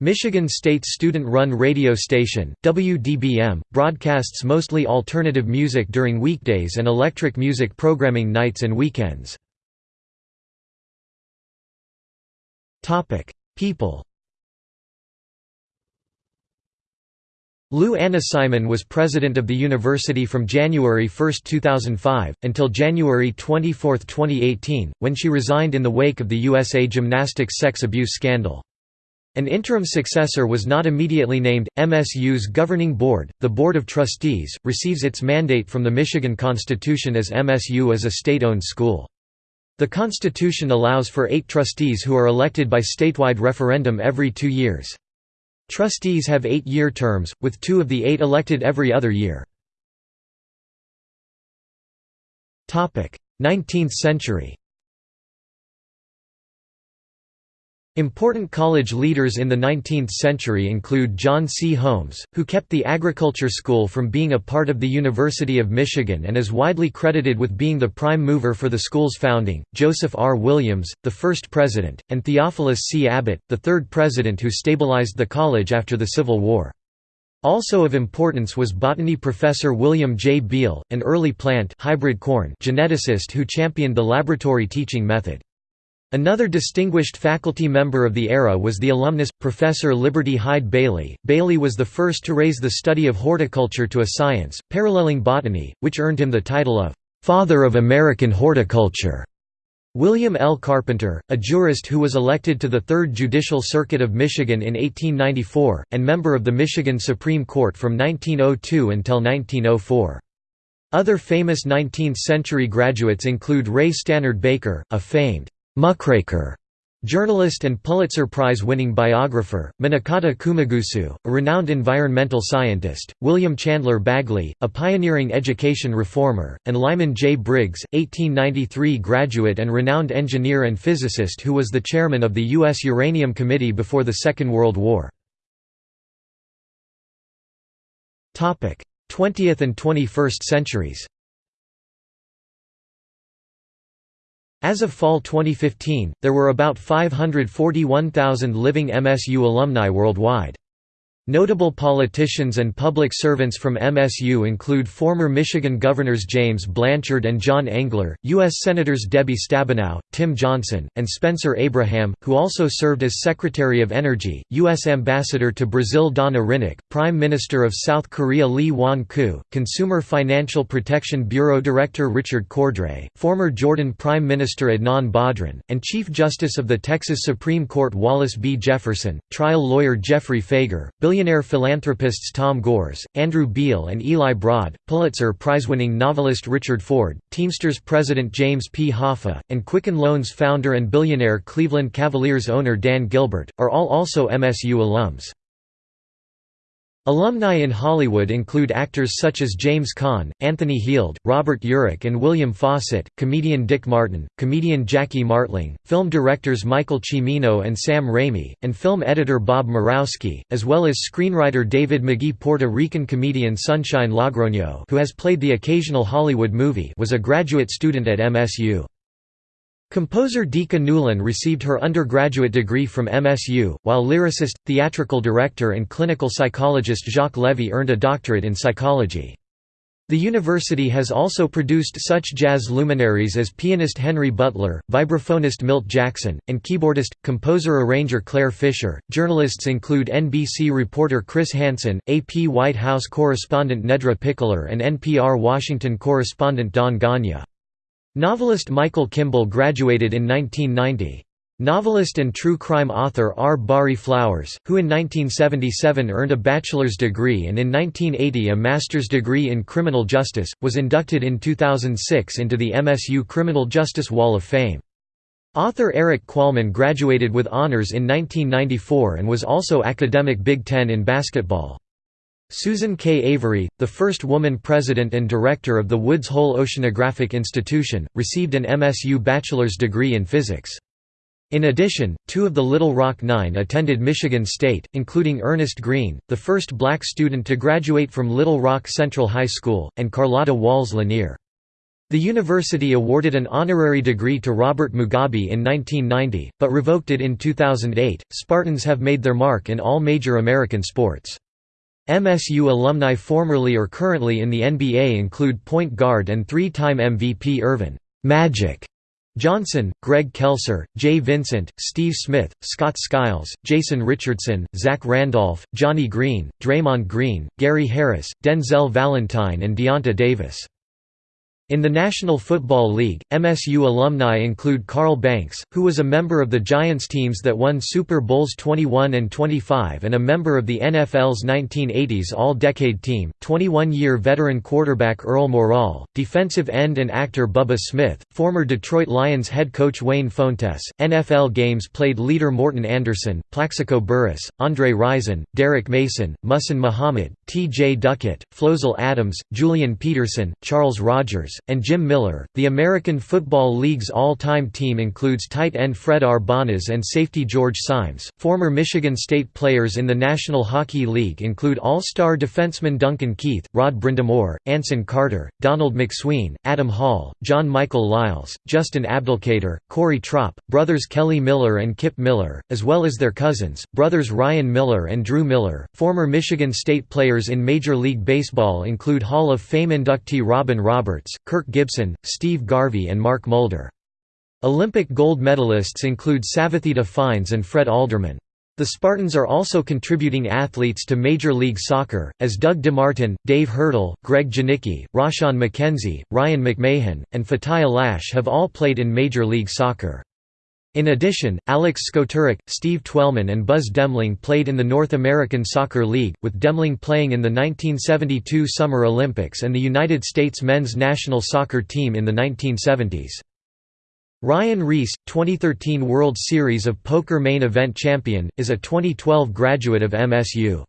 Michigan State's student-run radio station, WDBM, broadcasts mostly alternative music during weekdays and electric music programming nights and weekends. People Lou Anna Simon was president of the university from January 1, 2005, until January 24, 2018, when she resigned in the wake of the USA Gymnastics sex abuse scandal. An interim successor was not immediately named. MSU's governing board, the Board of Trustees, receives its mandate from the Michigan Constitution as MSU is a state-owned school. The Constitution allows for eight trustees who are elected by statewide referendum every two years. Trustees have eight-year terms, with two of the eight elected every other year. 19th century Important college leaders in the 19th century include John C. Holmes, who kept the agriculture school from being a part of the University of Michigan and is widely credited with being the prime mover for the school's founding, Joseph R. Williams, the first president, and Theophilus C. Abbott, the third president who stabilized the college after the Civil War. Also of importance was botany professor William J. Beal, an early plant hybrid corn geneticist who championed the laboratory teaching method. Another distinguished faculty member of the era was the alumnus, Professor Liberty Hyde Bailey. Bailey was the first to raise the study of horticulture to a science, paralleling botany, which earned him the title of "'Father of American Horticulture'". William L. Carpenter, a jurist who was elected to the Third Judicial Circuit of Michigan in 1894, and member of the Michigan Supreme Court from 1902 until 1904. Other famous 19th-century graduates include Ray Stannard Baker, a famed muckraker, journalist and Pulitzer Prize-winning biographer, Minakata Kumagusu, a renowned environmental scientist, William Chandler Bagley, a pioneering education reformer, and Lyman J. Briggs, 1893 graduate and renowned engineer and physicist who was the chairman of the U.S. Uranium Committee before the Second World War. 20th and 21st centuries As of fall 2015, there were about 541,000 living MSU alumni worldwide. Notable politicians and public servants from MSU include former Michigan Governors James Blanchard and John Engler, U.S. Senators Debbie Stabenow, Tim Johnson, and Spencer Abraham, who also served as Secretary of Energy, U.S. Ambassador to Brazil Donna Hrinak, Prime Minister of South Korea Lee Wan-koo, Consumer Financial Protection Bureau Director Richard Cordray, former Jordan Prime Minister Adnan Badran, and Chief Justice of the Texas Supreme Court Wallace B. Jefferson, trial lawyer Geoffrey Fieger, billionaire philanthropists Tom Gores, Andrew Beal and Eli Broad, Pulitzer Prize-winning novelist Richard Ford, Teamsters president James P. Hoffa, and Quicken Loans founder and billionaire Cleveland Cavaliers owner Dan Gilbert, are all also MSU alums. Alumni in Hollywood include actors such as James Caan, Anthony Heald, Robert Urich and William Fawcett, comedian Dick Martin, comedian Jackie Martling, film directors Michael Cimino and Sam Raimi, and film editor Bob Murawski, as well as screenwriter David Magee Puerto Rican comedian Sunshine Logroño who has played the occasional Hollywood movie was a graduate student at MSU. Composer Dika Newlin received her undergraduate degree from MSU, while lyricist, theatrical director and clinical psychologist Jacques Levy earned a doctorate in psychology. The university has also produced such jazz luminaries as pianist Henry Butler, vibraphonist Milt Jackson, and keyboardist, composer-arranger Clare Fischer. Journalists include NBC reporter Chris Hansen, AP White House correspondent Nedra Pickler and NPR Washington correspondent Don Gonyea. Novelist Michael Kimball graduated in 1990. Novelist and true crime author R. Barry Flowers, who in 1977 earned a bachelor's degree and in 1980 a master's degree in criminal justice, was inducted in 2006 into the MSU Criminal Justice Wall of Fame. Author Eric Qualman graduated with honors in 1994 and was also academic Big Ten in basketball. Susan K. Avery, the first woman president and director of the Woods Hole Oceanographic Institution, received an MSU bachelor's degree in physics. In addition, two of the Little Rock Nine attended Michigan State, including Ernest Green, the first black student to graduate from Little Rock Central High School, and Carlotta Walls Lanier. The university awarded an honorary degree to Robert Mugabe in 1990, but revoked it in 2008. Spartans have made their mark in all major American sports. MSU alumni formerly or currently in the NBA include point guard and three-time MVP Earvin Magic Johnson, Greg Kelser, Jay Vincent, Steve Smith, Scott Skiles, Jason Richardson, Zach Randolph, Johnny Green, Draymond Green, Gary Harris, Denzel Valentine and Deyonta Davis. In the National Football League, MSU alumni include Carl Banks, who was a member of the Giants teams that won Super Bowls 21 and 25 and a member of the NFL's 1980s All-Decade Team, 21-year veteran quarterback Earl Morrall, defensive end and actor Bubba Smith, former Detroit Lions head coach Wayne Fontes, NFL games played leader Morten Andersen, Plaxico Burress, Andre Rison, Derek Mason, Muhsin Muhammad, T.J. Duckett, Flozell Adams, Julian Peterson, Charles Rogers, and Jim Miller. The American Football League's all-time team includes tight end Fred Arbanas and safety George Saimes. Former Michigan State players in the National Hockey League include all-star defenseman Duncan Keith, Rod Brind'Amour, Anson Carter, Donald McSween, Adam Hall, John Michael Liles, Justin Abdelkader, Corey Tropp, brothers Kelly Miller and Kip Miller, as well as their cousins, brothers Ryan Miller and Drew Miller. Former Michigan State players in Major League Baseball include Hall of Fame inductee Robin Roberts, Kirk Gibson, Steve Garvey and Mark Mulder. Olympic gold medalists include Savithita Fines and Fred Alderman. The Spartans are also contributing athletes to Major League Soccer, as Doug DeMartin, Dave Hurdle, Greg Janicki, Rashawn McKenzie, Ryan McMahon, and Fatai Alashe have all played in Major League Soccer. In addition, Alex Skotarek, Steve Twelman and Buzz Demling played in the North American Soccer League, with Demling playing in the 1972 Summer Olympics and the United States men's national soccer team in the 1970s. Ryan Riess, 2013 World Series of Poker main event champion, is a 2012 graduate of MSU.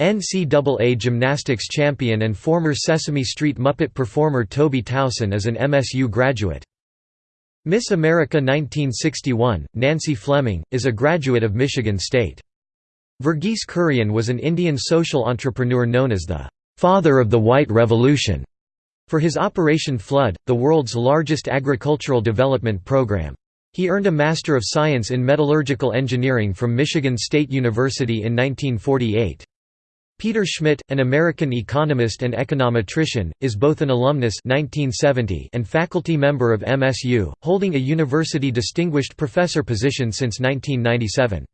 NCAA gymnastics champion and former Sesame Street Muppet performer Toby Towson is an MSU graduate. Miss America 1961, Nancy Fleming, is a graduate of Michigan State. Verghese Kurian was an Indian social entrepreneur known as the «father of the White Revolution» for his Operation Flood, the world's largest agricultural development program. He earned a Master of Science in Metallurgical Engineering from Michigan State University in 1948. Peter Schmidt, an American economist and econometrician, is both an alumnus 1970 and faculty member of MSU, holding a university distinguished professor position since 1997.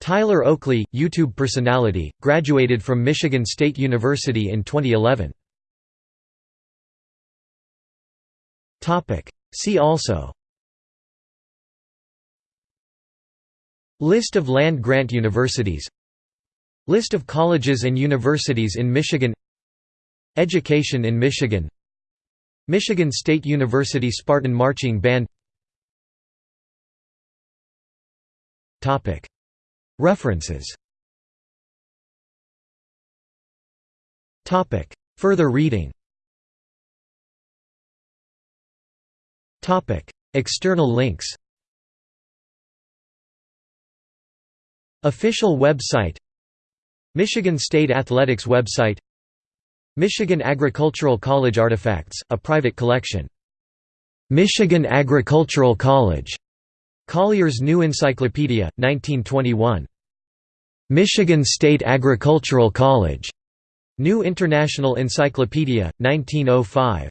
Tyler Oakley, YouTube personality, graduated from Michigan State University in 2011. See also List of land-grant universities List of colleges and universities in Michigan. Education in Michigan. Michigan State University Spartan Marching Band. References. Further reading. External links. Official website Michigan State Athletics website Michigan Agricultural College Artifacts, a private collection. Michigan Agricultural College. Collier's New Encyclopedia, 1921. Michigan State Agricultural College. New International Encyclopedia, 1905.